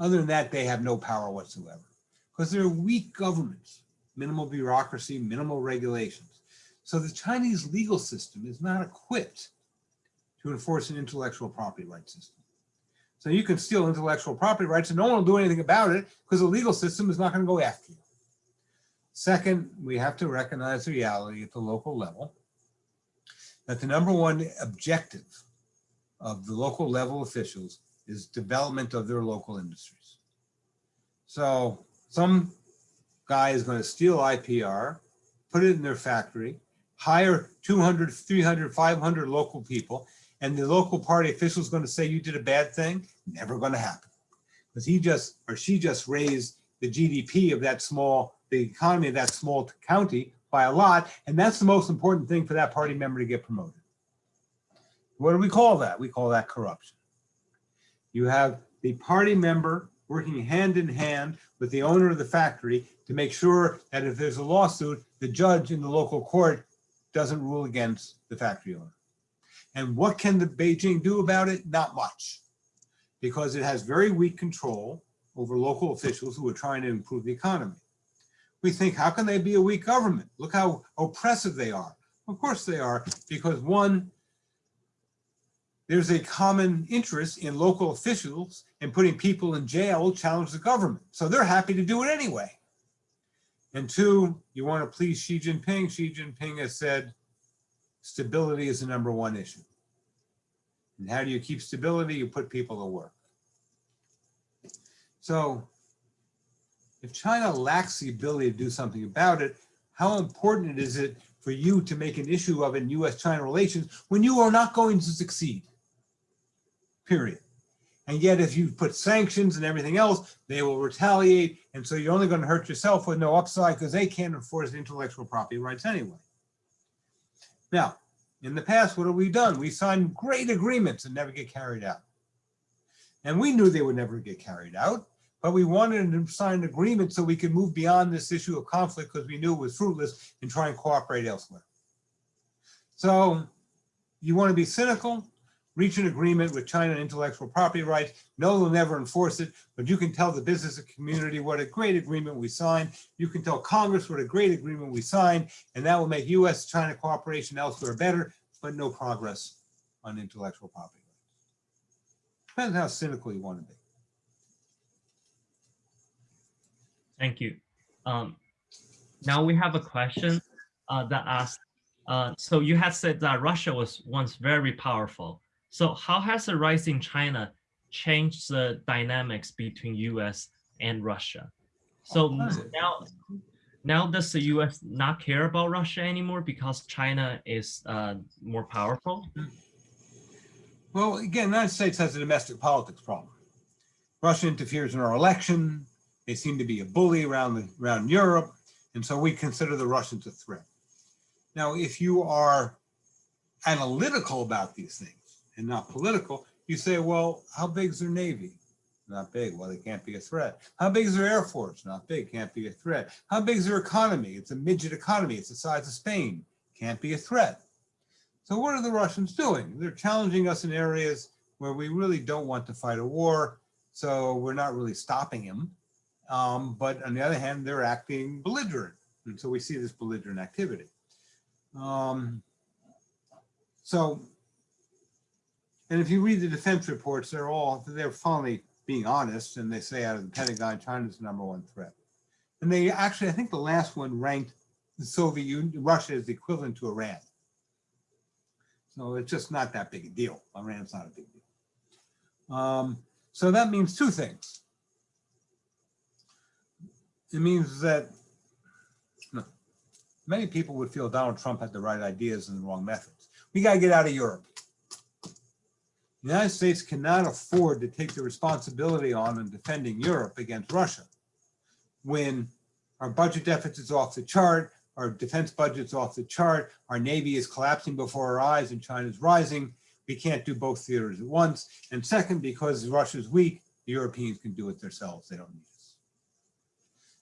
Other than that, they have no power whatsoever because they're weak governments, minimal bureaucracy, minimal regulations. So the Chinese legal system is not equipped to enforce an intellectual property rights system. So you can steal intellectual property rights and no one will do anything about it because the legal system is not going to go after you. Second, we have to recognize the reality at the local level that the number one objective of the local level officials is development of their local industries. So some guy is going to steal IPR, put it in their factory, hire 200, 300, 500 local people, and the local party official is going to say you did a bad thing. Never going to happen. Because he just, or she just raised the GDP of that small, the economy of that small county by a lot. And that's the most important thing for that party member to get promoted. What do we call that? We call that corruption. You have the party member working hand in hand with the owner of the factory to make sure that if there's a lawsuit, the judge in the local court doesn't rule against the factory owner. And what can the Beijing do about it? Not much, because it has very weak control over local officials who are trying to improve the economy. We think, how can they be a weak government? Look how oppressive they are. Of course they are, because one, there's a common interest in local officials and putting people in jail challenge the government. So they're happy to do it anyway. And two, you want to please Xi Jinping. Xi Jinping has said stability is the number one issue. And how do you keep stability? You put people to work. So if China lacks the ability to do something about it, how important is it for you to make an issue of it in US-China relations when you are not going to succeed, period. And yet if you put sanctions and everything else, they will retaliate. And so you're only going to hurt yourself with no upside because they can't enforce intellectual property rights anyway. Now, in the past, what have we done? We signed great agreements that never get carried out. And we knew they would never get carried out, but we wanted to sign an agreement so we could move beyond this issue of conflict because we knew it was fruitless and try and cooperate elsewhere. So you want to be cynical, reach an agreement with China on intellectual property rights. No, they'll never enforce it, but you can tell the business community what a great agreement we signed. You can tell Congress what a great agreement we signed, and that will make US-China cooperation elsewhere better, but no progress on intellectual property rights. Depends how cynical you want to be. Thank you. Um, now we have a question uh, that asked, uh, so you had said that Russia was once very powerful. So how has the rise in China changed the dynamics between US and Russia? So now, now does the US not care about Russia anymore because China is uh, more powerful? Well, again, the United States has a domestic politics problem. Russia interferes in our election. They seem to be a bully around, the, around Europe. And so we consider the Russians a threat. Now, if you are analytical about these things and not political, you say, well, how big is their Navy? Not big. Well, they can't be a threat. How big is their Air Force? Not big. Can't be a threat. How big is their economy? It's a midget economy. It's the size of Spain. Can't be a threat. So what are the Russians doing? They're challenging us in areas where we really don't want to fight a war. So we're not really stopping him. Um, but on the other hand, they're acting belligerent. And so we see this belligerent activity. Um, so And if you read the defense reports, they're all, they're finally being honest and they say out of the Pentagon, China's the number one threat. And they actually, I think the last one ranked the Soviet Union, Russia as the equivalent to Iran. So it's just not that big a deal. Iran's not a big deal. Um, so that means two things. It means that no, many people would feel Donald Trump had the right ideas and the wrong methods. We got to get out of Europe. The United States cannot afford to take the responsibility on in defending Europe against Russia when our budget deficit is off the chart, our defense budget's off the chart, our Navy is collapsing before our eyes and China's rising. We can't do both theaters at once. And second, because Russia's weak, the Europeans can do it themselves. They don't need us.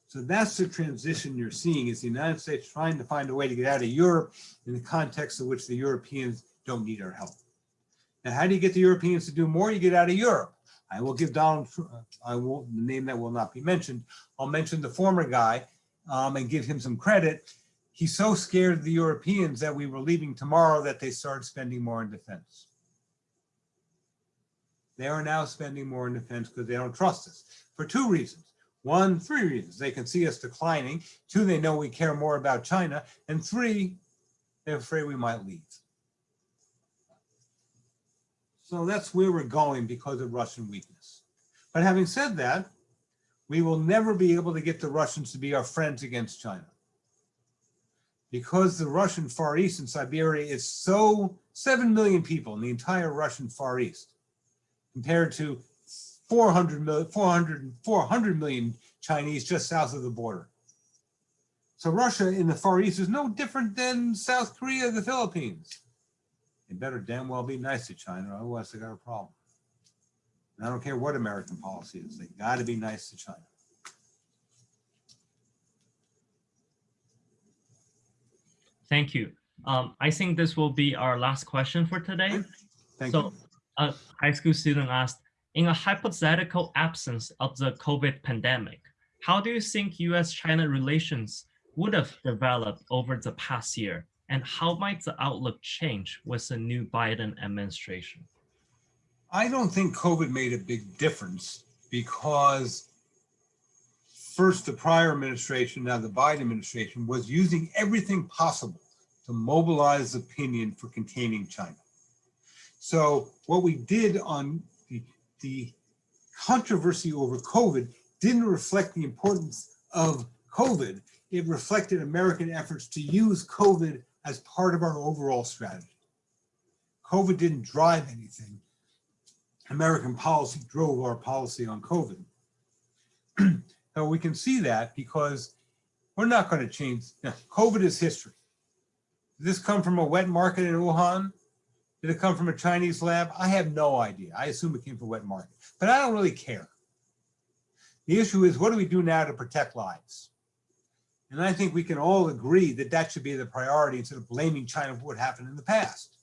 So that's the transition you're seeing is the United States trying to find a way to get out of Europe in the context of which the Europeans don't need our help. Now, how do you get the Europeans to do more? You get out of Europe. I will give Donald, I will, the name that will not be mentioned. I'll mention the former guy um, and give him some credit. He's so scared of the Europeans that we were leaving tomorrow that they started spending more in defense. They are now spending more in defense because they don't trust us for two reasons. One, three reasons. They can see us declining. Two, they know we care more about China. And three, they're afraid we might leave. So that's where we're going because of Russian weakness. But having said that, we will never be able to get the Russians to be our friends against China. Because the Russian Far East and Siberia is so 7 million people in the entire Russian Far East compared to 400 million, 400, 400 million Chinese just south of the border. So Russia in the Far East is no different than South Korea, the Philippines. They better damn well be nice to China, otherwise they got a problem. And I don't care what American policy is, they got to be nice to China. Thank you. Um, I think this will be our last question for today. Thank you. so, you. a high school student asked, in a hypothetical absence of the COVID pandemic, how do you think US-China relations would have developed over the past year? And how might the outlook change with the new Biden administration? I don't think COVID made a big difference because first the prior administration, now the Biden administration, was using everything possible to mobilize opinion for containing China. So what we did on the, the controversy over COVID didn't reflect the importance of COVID. It reflected American efforts to use COVID as part of our overall strategy. COVID didn't drive anything. American policy drove our policy on COVID. so we can see that because we're not going to change. Now, COVID is history. Did this come from a wet market in Wuhan? Did it come from a Chinese lab? I have no idea. I assume it came from a wet market, but I don't really care. The issue is, what do we do now to protect lives? And I think we can all agree that that should be the priority instead of blaming China for what happened in the past.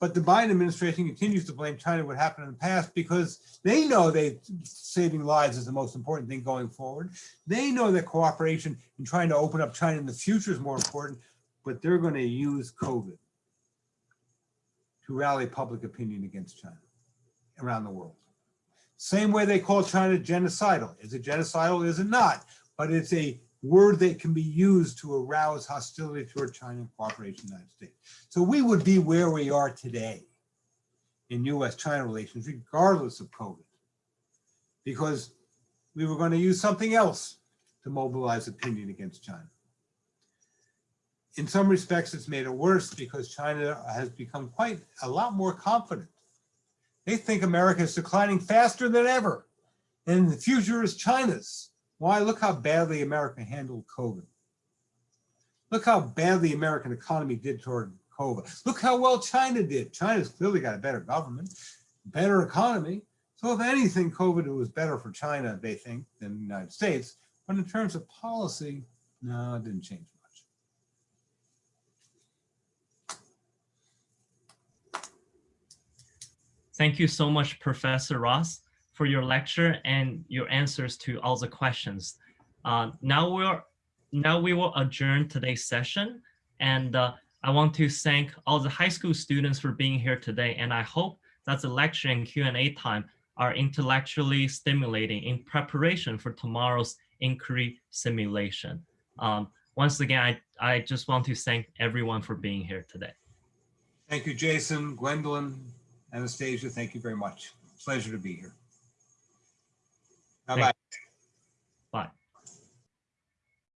But the Biden administration continues to blame China for what happened in the past because they know that saving lives is the most important thing going forward. They know that cooperation in trying to open up China in the future is more important, but they're going to use COVID to rally public opinion against China around the world. Same way they call China genocidal. Is it genocidal? Is it not? But it's a word that can be used to arouse hostility toward China and cooperation in the United States. So we would be where we are today in US-China relations, regardless of COVID, because we were going to use something else to mobilize opinion against China. In some respects, it's made it worse because China has become quite a lot more confident. They think America is declining faster than ever, and the future is China's. Why? Look how badly America handled COVID. Look how badly the American economy did toward COVID. Look how well China did. China's clearly got a better government, better economy. So if anything, COVID was better for China, they think, than the United States. But in terms of policy, no, it didn't change much. Thank you so much, Professor Ross for your lecture and your answers to all the questions. Uh, now we're now we will adjourn today's session, and uh, I want to thank all the high school students for being here today, and I hope that the lecture and Q&A time are intellectually stimulating in preparation for tomorrow's inquiry simulation. Um, once again, I, I just want to thank everyone for being here today. Thank you, Jason, Gwendolyn, Anastasia, thank you very much. Pleasure to be here. Bye.